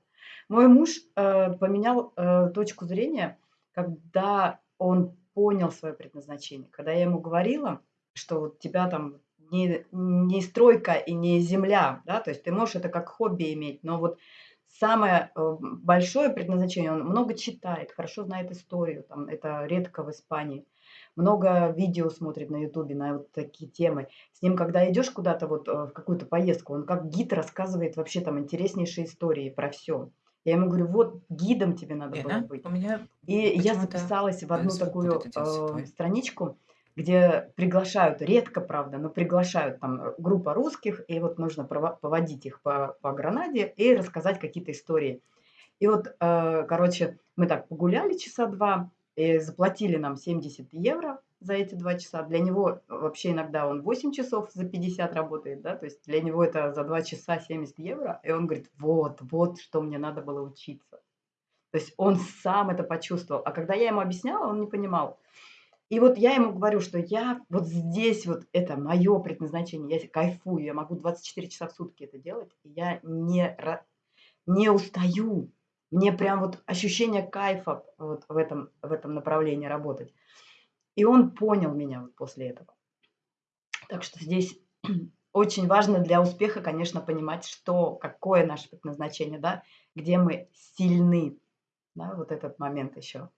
Мой муж, э, поменял, э, точку зрения, когда он понял свое предназначение. Когда я ему говорила, что вот тебя там не не стройка и не земля, да, то есть ты можешь это как хобби иметь, но вот самое, э, большое предназначение, он много читает, хорошо знает историю, там это редко в Испании. Много видео смотрит на "Ютубе" на вот такие темы. С ним, когда идешь куда-то вот, э, в какую-то поездку, он как гид рассказывает вообще там интереснейшие истории про все. Я ему говорю: "Вот гидом тебе надо было быть". у меня И я записалась в одну такую, делся э, страничку, где приглашают, редко, правда, но приглашают там, группа русских, и вот нужно поводить их по по Гранаде и рассказать какие-то истории. И вот, э, короче, мы так погуляли часа 2, и заплатили нам 70 евро за эти 2 часа. Для него вообще иногда он 8 часов за 50 работает, да, то есть для него это за 2 часа 70 евро. И он говорит: "Вот, вот что мне надо было учиться". То есть он сам это почувствовал. А когда я ему объясняла, он не понимал. И вот я ему говорю, что я вот здесь вот это мое предназначение, я кайфую, я могу 24 часа в сутки это делать, и я не, не устаю. Мне прям вот ощущение кайфа вот в этом, в этом направлении работать. И он понял меня вот после этого. Так что здесь (clears throat) очень важно для успеха, конечно, понимать, что, какое наше предназначение, да, где мы сильны, да, вот этот момент еще.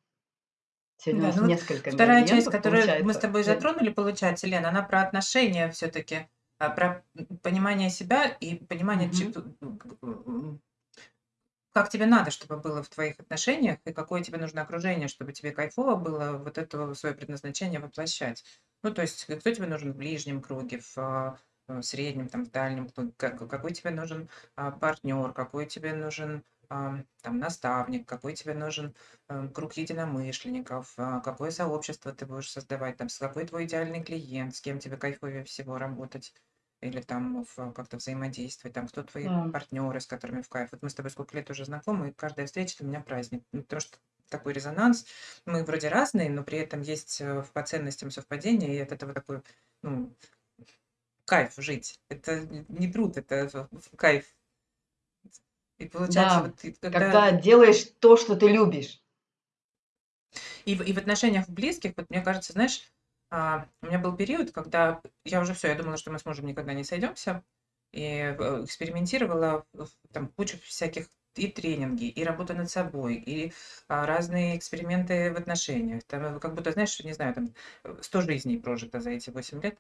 Сегодня да, у нас ну, несколько Вторая часть, которую мы с тобой затронули, получается, Лена, она про отношения все-таки, а, про понимание себя и понимание, угу как тебе надо, чтобы было в твоих отношениях, и какое тебе нужно окружение, чтобы тебе кайфово было вот это свое предназначение воплощать. Ну, то есть, кто тебе нужен в ближнем круге, в а, в среднем, там, в дальнем, какой тебе нужен а, партнер, какой тебе нужен там, наставник, какой тебе нужен а, круг единомышленников, а, какое сообщество ты будешь создавать, там, с какой твой идеальный клиент, с кем тебе кайфовее всего работать или там как-то взаимодействовать, там, кто твои Да. партнеры, с которыми в кайф. Вот мы с тобой сколько лет уже знакомы, и каждая встреча для меня праздник. Ну, потому что такой резонанс. Мы вроде разные, но при этом есть э, по ценностям совпадения, и от этого такой, ну, кайф жить. Это не труд, это кайф. И получается, да, вот, когда... когда делаешь то, что ты любишь. И, и в отношениях близких, вот мне кажется, знаешь, а, у меня был период, когда я уже все, я думала, что мы с мужем никогда не сойдемся, и э, экспериментировала там кучу всяких и тренинги, и работа над собой, и а, разные эксперименты в отношениях. Там, как будто, знаешь, не знаю, там 100 жизней прожито за эти 8 лет.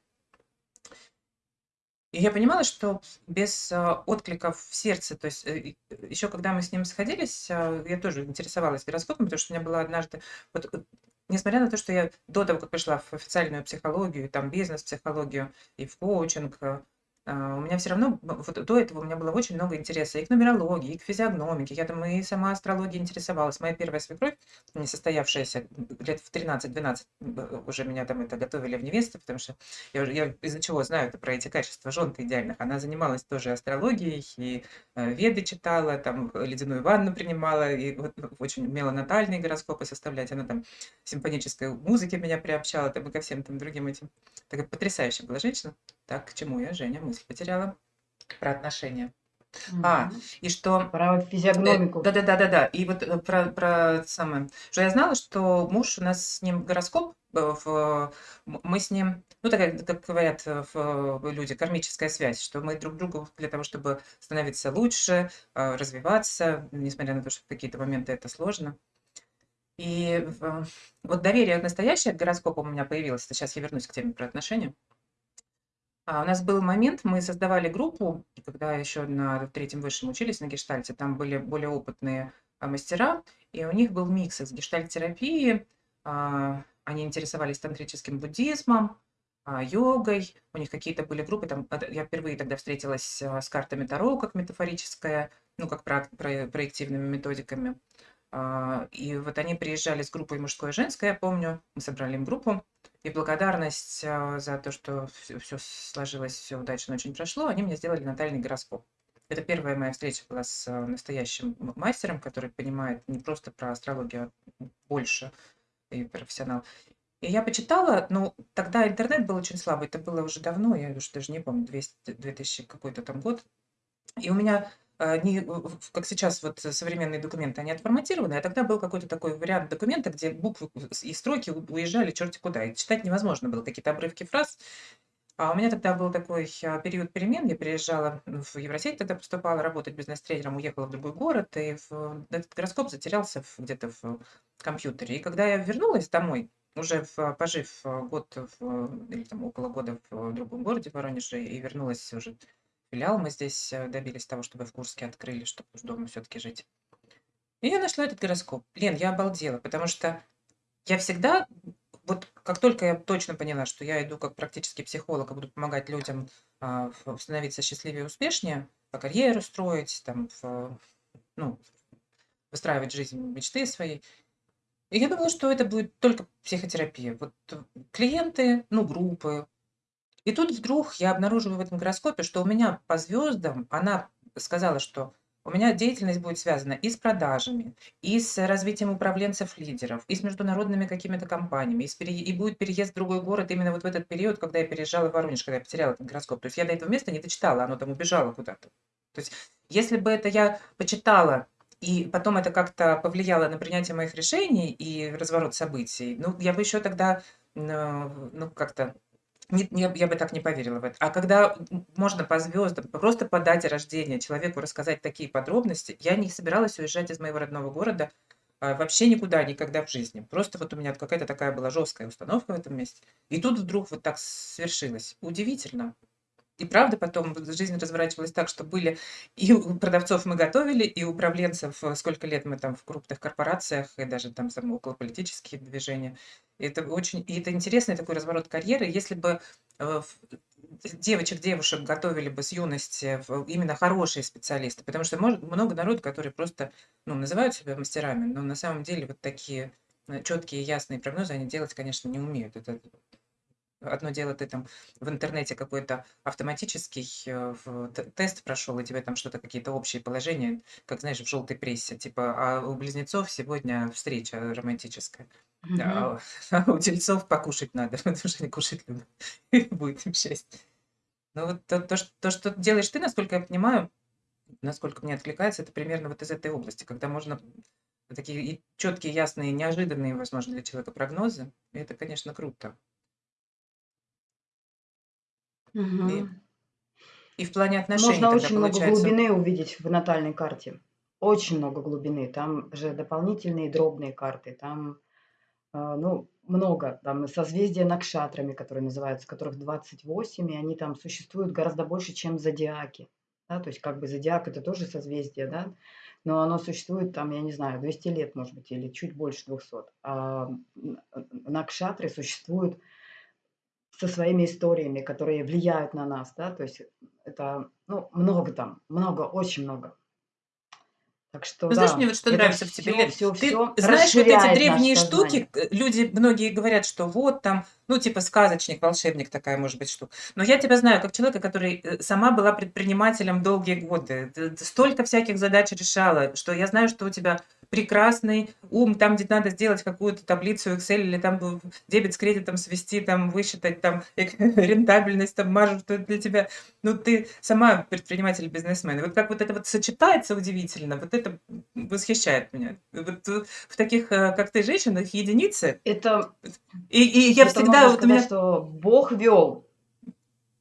И я понимала, что без а, откликов в сердце, то есть э, еще когда мы с ним сходились, а, я тоже интересовалась гороскопом, потому что у меня была однажды, вот, э, несмотря на то, что я до того, как пришла в официальную психологию, там бизнес-психологию и в коучинг, э, а, у меня все равно, вот до этого у меня было очень много интереса и к нумерологии, и к физиогномике. Я там и сама астрологией интересовалась. Моя первая свекровь, не состоявшаяся, лет в 13-12 уже меня там это готовили в невесты, потому что я, я из-за чего знаю это про эти качества жен идеальных. Она занималась тоже астрологией, и э, веды читала, там ледяную ванну принимала, и вот очень умела натальные гороскопы составлять. Она там симфонической музыки меня приобщала, там и ко всем там другим этим. Такая потрясающая была женщина. Так, к чему я, Женя, мысль потеряла? Про отношения. А, и что... Про э, физиогномику. Да-да-да-да-да. И вот э, про, про самое... Что я знала, что муж, у нас с ним гороскоп, э, в, мы с ним, ну, такая, как говорят в, люди, кармическая связь, что мы друг другу для того, чтобы становиться лучше, развиваться, несмотря на то, что в какие-то моменты это сложно. И вот доверие настоящее к гороскопу у меня появилось. Сейчас я вернусь к теме про отношения. А, у нас был момент, мы создавали группу, когда еще на третьем высшем учились на гештальте, там были более опытные а, мастера, и у них был микс из гештальт-терапии, а, они интересовались тантрическим буддизмом, йогой, у них какие-то были группы, там, я впервые тогда встретилась с картами Таро, как метафорическая, ну, как про, про, проективными методиками. И вот они приезжали с группой мужской и женской, я помню, мы собрали им группу, и благодарность а, за то, что все сложилось, все удачно очень прошло, они мне сделали натальный гороскоп. Это первая моя встреча была с а, настоящим мастером, который понимает не просто про астрологию, а больше и профессионал. И я почитала, ну, тогда интернет был очень слабый, это было уже давно, я уже даже не помню, 200, 2000 какой-то там год. И у меня а, не как сейчас вот современные документы, они отформатированы, а тогда был какой-то такой вариант документа, где буквы и строки уезжали черти куда, и читать невозможно было, какие-то обрывки фраз. А у меня тогда был такой а, период перемен, я переезжала в Евросеть, тогда поступала работать бизнес-тренером, уехала в другой город, и в, этот гороскоп затерялся где-то в компьютере. И когда я вернулась домой, уже в, пожив год в, или там около года в другом городе, в Воронеже, и вернулась уже филиал мы здесь э, добились того, чтобы в Курске открыли, чтобы уж дома все-таки жить. И я нашла этот гороскоп. Лен, я обалдела, потому что я всегда, вот как только я точно поняла, что я иду как практический психолог и буду помогать людям а, становиться счастливее и успешнее, по карьеру строить, там, в, ну, выстраивать жизнь мечты своей. И я думала, что это будет только психотерапия. Вот клиенты, ну, группы. И тут вдруг я обнаруживаю в этом гороскопе, что у меня по звездам, она сказала, что у меня деятельность будет связана и с продажами, и с развитием управленцев-лидеров, и с международными какими-то компаниями, и, с пере... и будет переезд в другой город именно вот в этот период, когда я переезжала в Воронеж, когда я потеряла этот гороскоп. То есть я до этого места не дочитала, оно там убежало куда-то. То есть если бы это я почитала, и потом это как-то повлияло на принятие моих решений и разворот событий, ну, я бы еще тогда, ну, как-то не, не, я бы так не поверила в это. А когда можно по звездам, просто по дате рождения человеку рассказать такие подробности, я не собиралась уезжать из моего родного города а, вообще никуда, никогда в жизни. Просто вот у меня какая-то такая была жесткая установка в этом месте. И тут вдруг вот так свершилось. Удивительно. И правда потом жизнь разворачивалась так, что были и у продавцов мы готовили, и управленцев, э, сколько лет мы там в крупных корпорациях, и даже там околополитические движения. И это очень, и это интересный такой разворот карьеры. Если бы э, девочек, девушек готовили бы с юности именно хорошие специалисты, потому что может, много народу, которые просто ну, называют себя мастерами, но на самом деле вот такие э, четкие, ясные прогнозы они делать, конечно, не умеют. Это Одно дело, ты там в интернете какой-то автоматический э, тест прошел, и тебе там что-то, какие-то общие положения, как, знаешь, в желтой прессе, типа, а у близнецов сегодня встреча романтическая. А, (laughs) а у тельцов покушать надо, (laughs) потому что они кушать любят. (laughs) Будет им счастье. Ну вот то, то, что, то, что делаешь ты, насколько я понимаю, насколько мне откликается, это примерно вот из этой области, когда можно такие четкие, ясные, неожиданные, возможно, для человека прогнозы. И это, конечно, круто. И, и в плане отношений Можно тогда очень много получается... глубины увидеть в натальной карте. Очень много глубины. Там же дополнительные дробные карты. Там, э, ну, много. Там созвездия накшатрами, которые называются, которых 28, и они там существуют гораздо больше, чем зодиаки. Да? То есть как бы зодиак это тоже созвездие, да? но оно существует там, я не знаю, 200 лет, может быть, или чуть больше 200. А накшатры существуют со своими историями, которые влияют на нас, да, то есть это, ну, много там, много, очень много. Так что, ну, да, знаешь, мне вот что нравится в тебе, Лен, все, ты все знаешь вот эти древние штуки, люди, многие говорят, что вот там, ну, типа сказочник, волшебник такая может быть штука. Но я тебя знаю как человека, который э, сама была предпринимателем долгие годы, столько всяких задач решала, что я знаю, что у тебя прекрасный ум, там, где надо сделать какую-то таблицу Excel или там дебет с кредитом свести, там высчитать там (laughs) рентабельность, там маржу, что для тебя, ну, ты сама предприниматель, бизнесмен. И вот как вот это вот сочетается удивительно, вот это восхищает меня. Вот в таких, э, как ты, женщинах единицы. Это, и, и я это всегда... Вот сказать, меня... что Бог вел.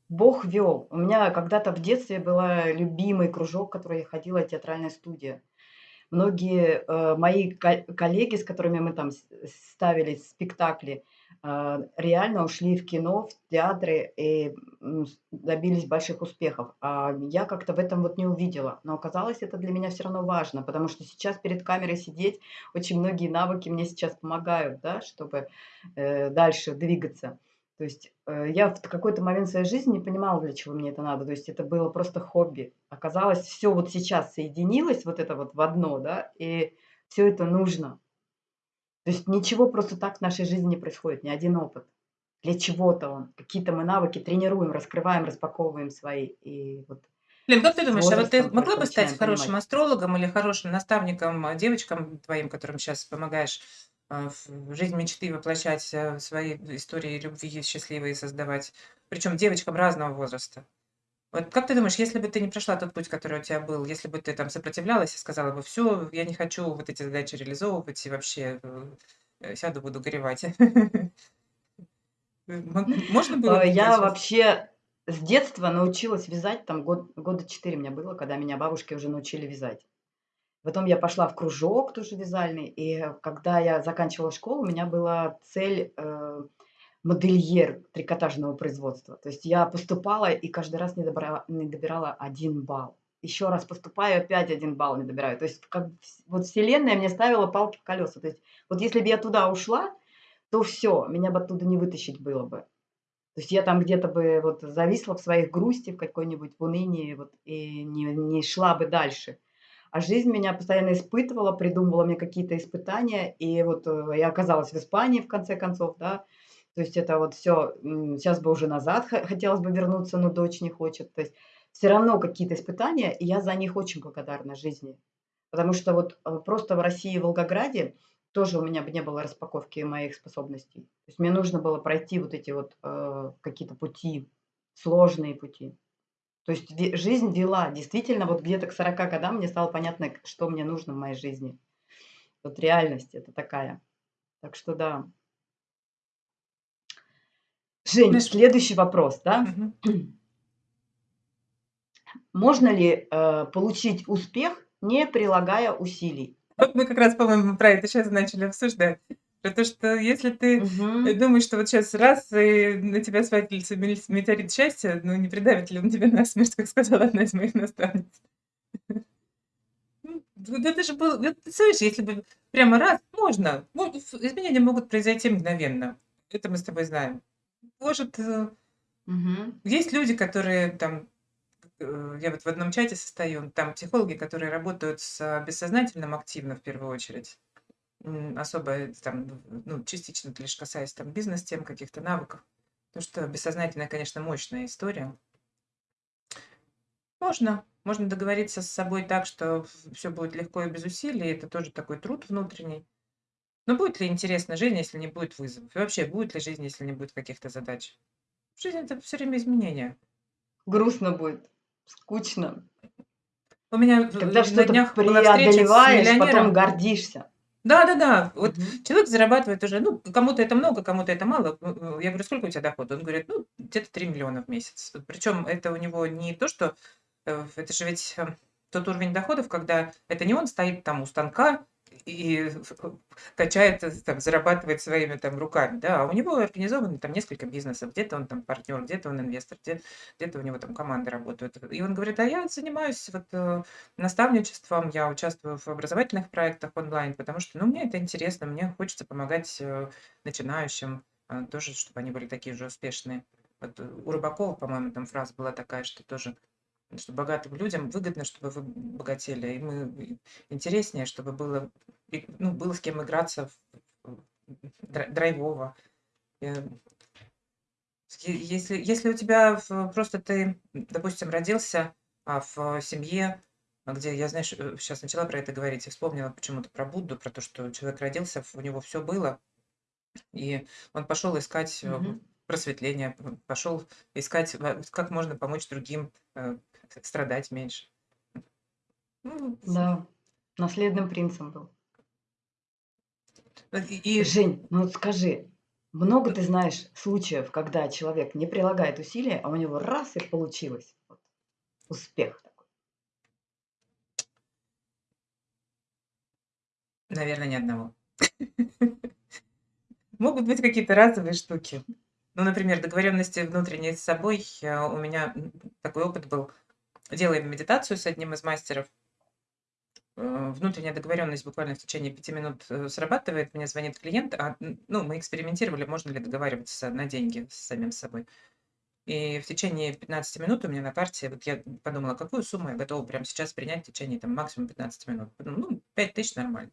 Бог вел. У меня когда-то в детстве был любимый кружок, который я ходила, театральная студия. Многие э, мои коллеги, с которыми мы там ставили спектакли, реально ушли в кино, в театры и добились больших успехов. А я как-то в этом вот не увидела. Но оказалось, это для меня все равно важно, потому что сейчас перед камерой сидеть, очень многие навыки мне сейчас помогают, да, чтобы э, дальше двигаться. То есть э, я в какой-то момент своей жизни не понимала, для чего мне это надо. То есть это было просто хобби. Оказалось, все вот сейчас соединилось вот это вот в одно, да, и все это нужно. То есть ничего просто так в нашей жизни не происходит, ни один опыт. Для чего-то он. Какие-то мы навыки тренируем, раскрываем, распаковываем свои. И вот Лен, как ты думаешь, а вот ты могла бы стать хорошим понимать. астрологом или хорошим наставником а, девочкам твоим, которым сейчас помогаешь а, в жизнь мечты воплощать а, свои истории любви счастливые создавать, причем девочкам разного возраста. Вот как ты думаешь, если бы ты не прошла тот путь, который у тебя был, если бы ты там сопротивлялась и сказала бы, все, я не хочу вот эти задачи реализовывать и вообще э, сяду, буду горевать. (laughs) Можно было? Э, я вообще с детства научилась вязать, там год, года четыре у меня было, когда меня бабушки уже научили вязать. Потом я пошла в кружок тоже вязальный, и когда я заканчивала школу, у меня была цель э, модельер трикотажного производства. То есть я поступала и каждый раз не, добра, не добирала один балл. Еще раз поступаю, опять один балл не добираю. То есть как, вот вселенная мне ставила палки в колеса. То есть вот если бы я туда ушла, то все, меня бы оттуда не вытащить было бы. То есть я там где-то бы вот зависла в своих грусти, в какой-нибудь унынии вот, и не, не шла бы дальше. А жизнь меня постоянно испытывала, придумывала мне какие-то испытания. И вот, э, я оказалась в Испании в конце концов, да. То есть это вот м, щас бы уже назад хо хотелось бы вернуться, но дочь не хочет. То есть всё равно какие-то испытания, и я за них очень благодарна жизни. Потому что вот, э, просто в России, в Волгограде тоже у меня бы не было распаковки моих способностей. То есть мне нужно было пройти вот эти вот, э, какие-то пути, сложные пути. То есть жизнь вела. Действительно, вот где-то к 40 годам мне стало понятно, что мне нужно в моей жизни. Вот реальность это такая. Так что да. Жень, следующий вопрос, да. Мгм. (clears throat) Можно ли, э, получить успех, не прилагая усилий? Вот мы как раз, по-моему, про это щас начали обсуждать. Про то, что если ты, э, Мгм. думаешь, что вот щас раз и на тебя свалится метеорит счастья, ну, не придавит ли он тебя насмерть, как сказала одна из моих наставниц. Ну, вот это же было вот если бы прямо раз можно, мо ф изменения могут произойти мгновенно. Это мы с тобой знаем. Может, э Мгм. есть люди, которые там, э, я вот в одном чате состою, там психологи, которые работают с бессознательным активно в первую очередь. М, особо там, в ну, частично это лишь касаясь там бизнес-тем, каких-то навыков. Потому что бессознательное, конечно, мощная история. Можно. Можно договориться с собой так, что в всё будет легко и без усилий. Это тоже такой труд внутренний. Но будет ли интересна жизнь, если не будет вызовов? И вообще, будет ли жизнь, если не будет каких-то задач? Жизнь- это всё время изменения. Грустно будет, скучно. У меня Когда на что-то днях была встреча с преодолеваешь, потом миллионером. гордишься. Да-да-да. Вот Мгм. человек зарабатывает уже, ну, кому-то это много, кому-то это мало. Э, э, я говорю: "Сколько у тя доход?" Он говорит: "Ну, где-то 3 000 000 в месяц". Причём это у него не то, что, э, это же ведь, э, тот уровень доходов, когда это не он стоит там у станка и качает, э, там, зарабатывает своими там руками, да, а у него организовано там несколько бизнесов. Где-то он там партнёр, где-то он инвестор, где где-то у него там команды работают. И он говорит: "А я занимаюсь вот, э, наставничеством, я участвую в образовательных проектах онлайн, потому что, ну, мне это интересно, мне хочется помогать, э, начинающим, э, тоже, чтобы они были такие же успешные". Вот у Рыбакова, по-моему, там фраза была такая, что тоже, что богатым людям выгодно, чтобы вы богатели, и интереснее, чтобы было ну, было с кем играться в драй драйвово. Э если если у тебя в просто ты, допустим, родился, а, в семье, где я, знаешь, э, щас начала про это говорить и вспомнила почему-то про Будду, про то, что человек родился, у него всё было, и он пошёл искать, э, Мгм. Просветления, п пошёл искать, как можно помочь другим, э, страдать меньше. Ну, Да, наследным принцем был. И Жень, ну вот скажи, много ты знаешь случаев, когда человек не прилагает усилия, а у него раз- и получилось? Вот успех такой. Наверно, ни одного. (laughs) Могут быть какие-то разовые штуки. Ну, например, договоренности внутренние с собой. А, у меня, такой опыт был. Делаем медитацию с одним из мастеров. Э, внутренняя договоренность буквально в течение 5 минут, э, срабатывает. Мне звонит клиент, а, ну, мы экспериментировали, можно ли договариваться на деньги с самим собой. И в течение 15 минут у меня на карте, вот я подумала, какую сумму я готова прямо сейчас принять в течение там максимум 15 минут. Ну, 5000 нормально.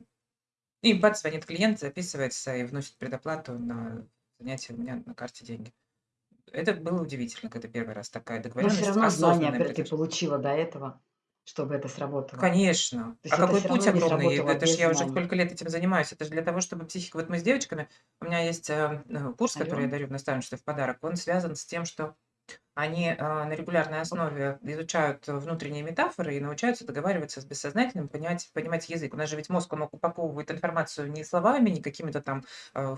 И бац, звонит клиент, записывается и вносит предоплату на занятие у меня на карте деньги. Это было удивительно, когда 1 раз такая Но всё договоренность, равно знания ты получила до этого, чтобы это сработало. Конечно. То А какой путь огромный. Это ж без я уже сколько лет этим занимаюсь. Это ж для того, чтобы психика вот мы с девочками, у меня есть, э, курс, который я Алло. дарю в наставничестве в подарок. Он связан с тем, что они, э, на регулярной основе изучают внутренние метафоры и научаются договариваться с бессознательным, понять понимать язык. У нас же ведь мозг, он упаковывает информацию не словами, не какими-то там, э,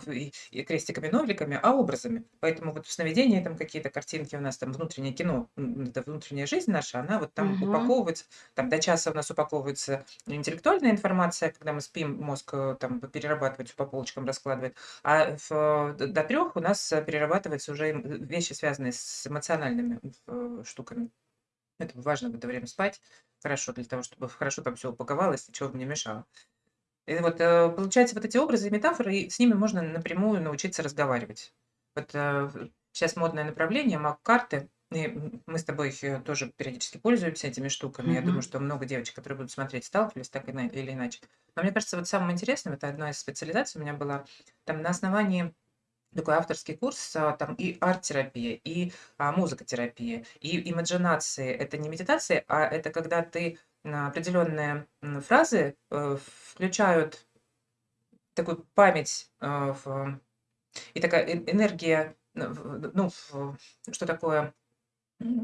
и крестиками, ноликами, а образами. Поэтому вот в сновидении там какие-то картинки у нас, там внутреннее кино, это внутренняя жизнь наша, она вот там Мгм. упаковывается. Там до часа у нас упаковывается интеллектуальная информация, когда мы спим, мозг, э, там перерабатывает, по полочкам раскладывает. А в д до 3 у нас перерабатываются уже вещи, связанные с эмоциональными, э, штуками. Поэтому важно в это время спать хорошо, для того чтобы хорошо там всё упаковалось, ничего бы не мешало. И вот, э, получается, вот эти образы и метафоры, и с ними можно напрямую научиться разговаривать. Вот, э, щас модное направление маг-карты. И мы с тобой э, тоже периодически пользуемся этими штуками. Я думаю, что много девочек, которые будут смотреть, сталкивались так или иначе. Но мне кажется, вот самым интересным, это одна из специализаций у меня была, там на основании такой авторский курс, а, там и арт-терапия, и а, музыкотерапия, и имаджинации. Это не медитация, а это когда ты определенные фразы э, включают такую память э, в- и такая э- энергия, ну, в- ну, что такое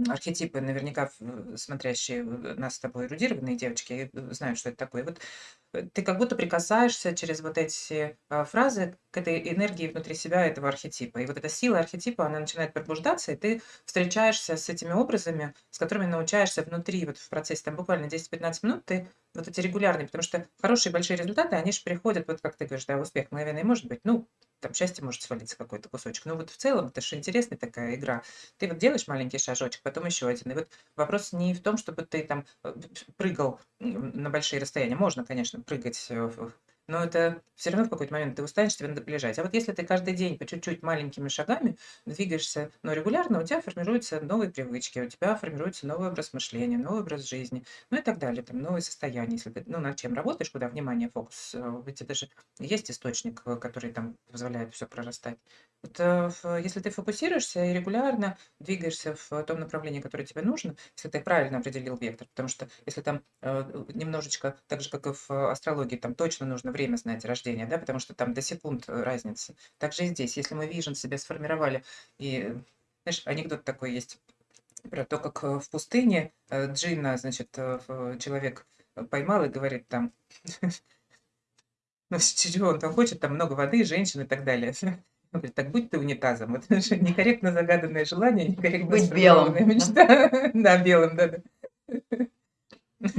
архетипы, наверняка, смотрящие нас с тобой эрудированные девочки, э, знают, что это такое. Вот, э, ты как будто прикасаешься через вот эти, а, фразы к этой энергии внутри себя этого архетипа. И вот эта сила архетипа, она начинает пробуждаться, и ты встречаешься с этими образами, с которыми научаешься внутри, вот в процессе там буквально 10-15 минут, ты вот эти регулярные, потому что хорошие большие результаты, они же приходят, вот как ты говоришь, да, успех мгновенный может быть, ну, там счастье может свалиться какой-то кусочек. Но вот в целом это же интересная такая игра. Ты вот делаешь маленький шажочек, потом еще один. И вот вопрос не в том, чтобы ты там э, прыгал на большие расстояния. Можно, конечно, прыгать, э, но это все равно в какой-то момент ты устанешь, тебе надо бежать. А вот если ты каждый день по чуть-чуть маленькими шагами двигаешься, но регулярно, у тебя формируются новые привычки, у тебя формируется новый образ мышления, новый образ жизни, ну и так далее, там новые состояния. Если ты, ну, над чем работаешь, куда внимание, фокус, э, ведь это же есть источник, э, который там позволяет все прорастать. Вот, э, если ты фокусируешься и регулярно двигаешься в том направлении, которое тебе нужно, если ты правильно определил вектор, потому что если там э, немножечко, так же, как и в астрологии, там точно нужно время знать рождения, да, потому что там до секунд э, разница. Так же и здесь, если мы вижен себе сформировали, и, знаешь, анекдот такой есть про то, как э, в пустыне э, Джинна, значит, э, человек поймал и говорит там, (laughs) ну, чего он там хочет, там много воды, женщин и так далее. (laughs) Он говорит, так будь ты унитазом. Это же некорректно загаданное желание, некорректно Быть белым, мечта. (laughs) Да, белым, важно, да.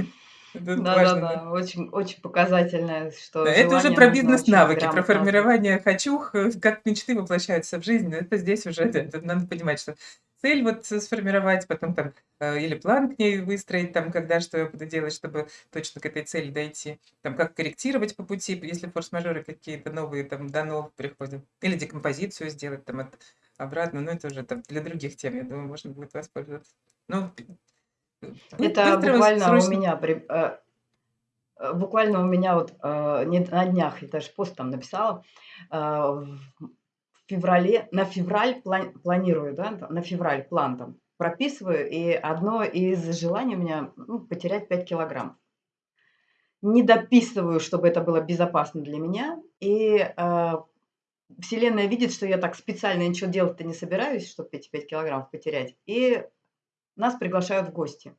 Да-да-да, очень очень показательное, Да, что это уже про бизнес-навыки, про формирование «хочу», э, как мечты воплощаются в жизнь. Это здесь уже это надо понимать, что цель вот сформировать, потом там, э, или план к ней выстроить, там, когда что я буду делать, чтобы точно к этой цели дойти. Там, как корректировать по пути, если форс-мажоры какие-то новые там до новых приходят. Или декомпозицию сделать там от обратно. Ну, это уже там для других тем, я думаю, можно будет воспользоваться. Ну, п бы Это буквально у срочно. меня при э, э, буквально у меня вот, э, не на днях я даже пост там написала, э, феврале на февраль план планирую, да, на февраль план там прописываю, и одно из желаний у меня, ну, потерять 5 килограмм. Не дописываю, чтобы это было безопасно для меня, и, э, Вселенная видит, что я так специально ничего делать-то не собираюсь, чтобы эти 5 килограммов потерять, и нас приглашают в гости.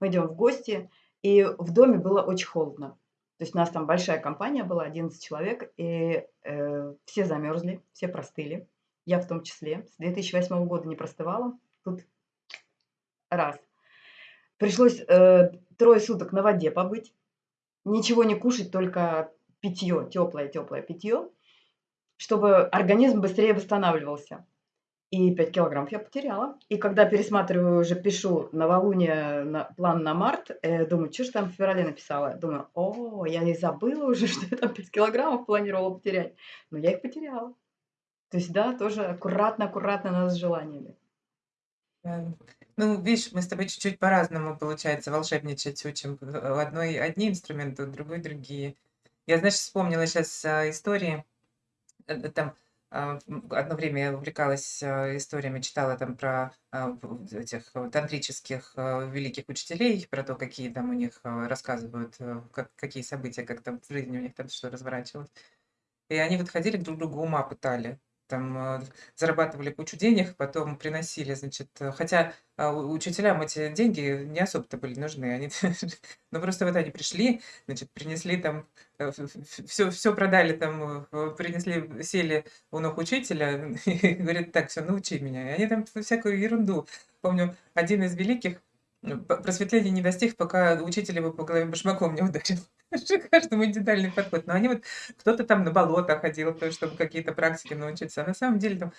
Мы идем в гости, и в доме было очень холодно. То есть у нас там большая компания была, 11 человек, и, э, все замерзли, все простыли, я в том числе. С 2008 года не простывала, тут раз. Пришлось, э, трое суток на воде побыть, ничего не кушать, только питье, теплое-теплое питье, чтобы организм быстрее восстанавливался. И 5 килограммов я потеряла. И когда пересматриваю, уже пишу новолуние, на план на март, э, думаю, что ж там в феврале написала? Думаю, о, я и забыла уже, (laughs) что я там 5 килограммов планировала потерять. Но я их потеряла. То есть, да, тоже аккуратно-аккуратно надо с желаниями. Ну, видишь, мы с тобой чуть-чуть по-разному, получается, волшебничать учим. В одной одни инструменты, в другой другие. Я, знаешь, вспомнила сейчас истории, э, э, там, а, одно время я увлекалась, а, историями, читала там про, а, в этих, э, тантрических, а, великих учителей, про то, какие там у них, а, рассказывают, э, как какие события, как там в жизни у них там что разворачивалось. И они вот ходили друг другу ума пытали. Там, э, зарабатывали кучу денег, потом приносили, значит, э, хотя, у учителям эти деньги не особо-то были нужны. Они (laughs) ну, просто вот они пришли, значит, принесли там, э, все всё продали там, э, принесли, сели у ног учителя (laughs) и говорят: "Так, всё, научи меня". И они там всякую ерунду. Помню, один из великих, п просветления не достиг, пока учитель его по голове башмаком не ударил. Каждому индивидуальный подход. Но они вот кто-то там на болото ходил, то чтобы какие-то практики научиться. А на самом деле там,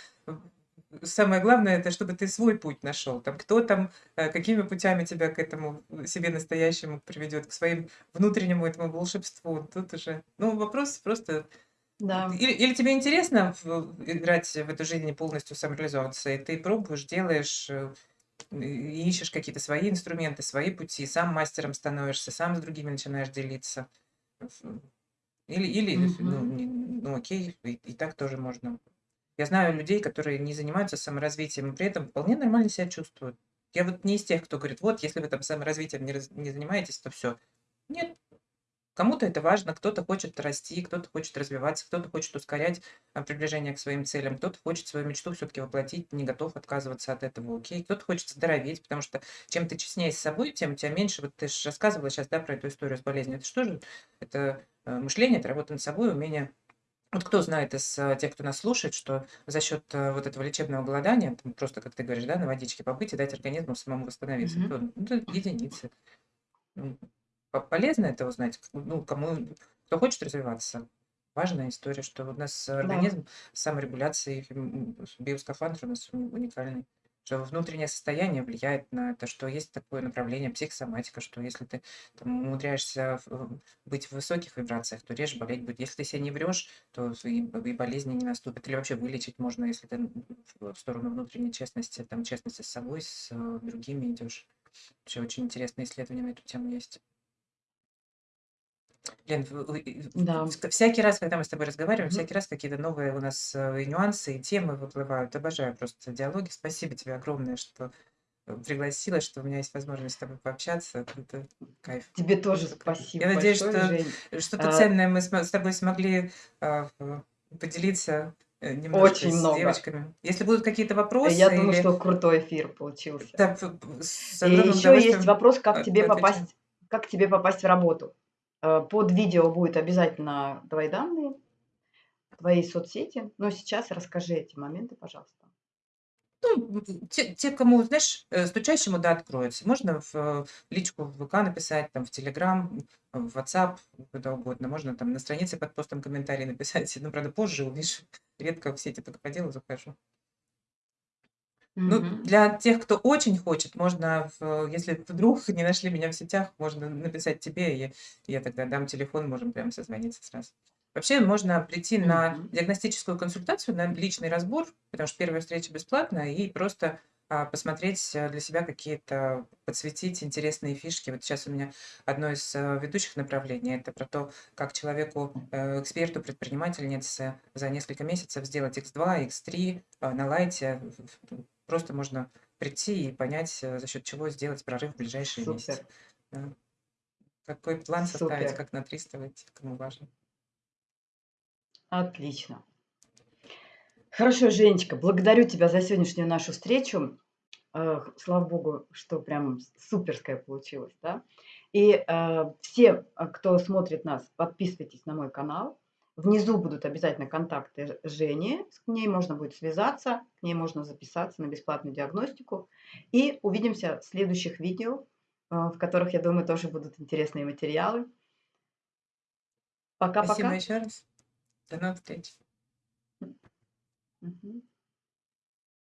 в самое главное- это чтобы ты свой путь нашел. Там кто там, э, какими путями тебя к этому себе настоящему приведет, к своим внутреннему этому волшебству. Тут уже, ну, вопрос просто Да. или или тебе интересно играть в эту жизнь полностью самореализовываться, и ты пробуешь, делаешь, э, ищешь какие-то свои инструменты, свои пути, сам мастером становишься, сам с другими начинаешь делиться. Или, или ну, Мгм. не- ну окей, и, и так тоже можно. Я знаю людей, которые не занимаются саморазвитием, и при этом вполне нормально себя чувствуют. Я вот не из тех, кто говорит, вот, если вы там саморазвитием не, раз- не занимаетесь, то все. Нет, Кому-то это важно, кто-то хочет расти, кто-то хочет развиваться, кто-то хочет ускорять а, приближение к своим целям, кто-то хочет свою мечту все-таки воплотить, не готов отказываться от этого, окей, кто-то хочет здороветь, потому что чем ты честнее с собой, тем у тебя меньше, вот ты же рассказывала сейчас, да, про эту историю с болезнью, это что же, это э, мышление, это работа над собой, умение. Вот кто знает из э, тех, кто нас слушает, что за счет э, вот этого лечебного голодания, там просто, как ты говоришь, да, на водичке побыть и дать организму самому восстановиться, Мгм. то, ну, единицы. По- полезно это узнать, ну, кому, кто хочет развиваться. Важная история, что у нас Да. организм с саморегуляцией, м, биоскафандр у нас уникальный, что внутреннее состояние влияет на это, что есть такое направление психосоматика, что если ты там, умудряешься быть в высоких вибрациях, то реже болеть будет. Если ты себе не врешь, то и, и болезни не наступят. Или вообще вылечить можно, если ты в в сторону внутренней честности, там, честности с собой, с э, другими идешь. Вообще очень интересные исследования на эту тему есть. И- в- Да. в- всякий раз, когда мы с тобой разговариваем, Мгм. всякий раз какие-то новые у нас э, и нюансы, и темы выплывают. Обожаю просто диалоги. Спасибо тебе огромное, что э, пригласила, что у меня есть возможность с тобой пообщаться. Это кайф. Тебе тоже кайф. спасибо Я надеюсь, большое, что Жень. что-то А, ценное мы смо- с тобой смогли а, в- поделиться э, немножко Очень с много. девочками. Если будут какие-то Я вопросы думаю, или что крутой эфир получился. да, п- п- с И огромным еще есть удовольствием вопрос, как а, тебе попасть, как тебе попасть в работу. Э, Под видео будет обязательно твои данные, твои соцсети. Но сейчас расскажи эти моменты, пожалуйста. Ну, те, те, кому, знаешь, э, стучащему, да, откроется. Можно в э, личку в ВК написать, там, в Телеграм, в WhatsApp, куда угодно. Можно там на странице под постом комментарий (laughs) написать. Ну, правда, позже увидишь. Редко в сети только по делу захожу. Ну, Мгм. для тех, кто очень хочет, можно, в- если вдруг не нашли меня в сетях, можно написать тебе, и я, тогда дам телефон, можем прямо созвониться сразу. Вообще можно прийти на Мгм. диагностическую консультацию, на личный разбор, потому что первая встреча бесплатная, и просто а, посмотреть э, для себя какие-то, подсветить интересные фишки. Вот сейчас у меня одно из э, ведущих направлений, это про то, как человеку, э, эксперту, предпринимательнице за несколько месяцев сделать X2, X3 э, на лайте. Просто можно прийти и понять, э, за счет чего сделать прорыв в ближайшие месяцы. Супер, Да. Какой план составить, супер. как на 300 выйти, кому важно. Отлично. Хорошо, Женечка, благодарю тебя за сегодняшнюю нашу встречу. Слава богу, что прям суперская получилась, да. И э, все, э, кто смотрит нас, подписывайтесь на мой канал. Внизу будут обязательно контакты Жени, с ней можно будет связаться, к ней можно записаться на бесплатную диагностику. И увидимся в следующих видео, э, в которых, я думаю, тоже будут интересные материалы. Спасибо Пока-пока. еще раз. До новых встреч. Мгм.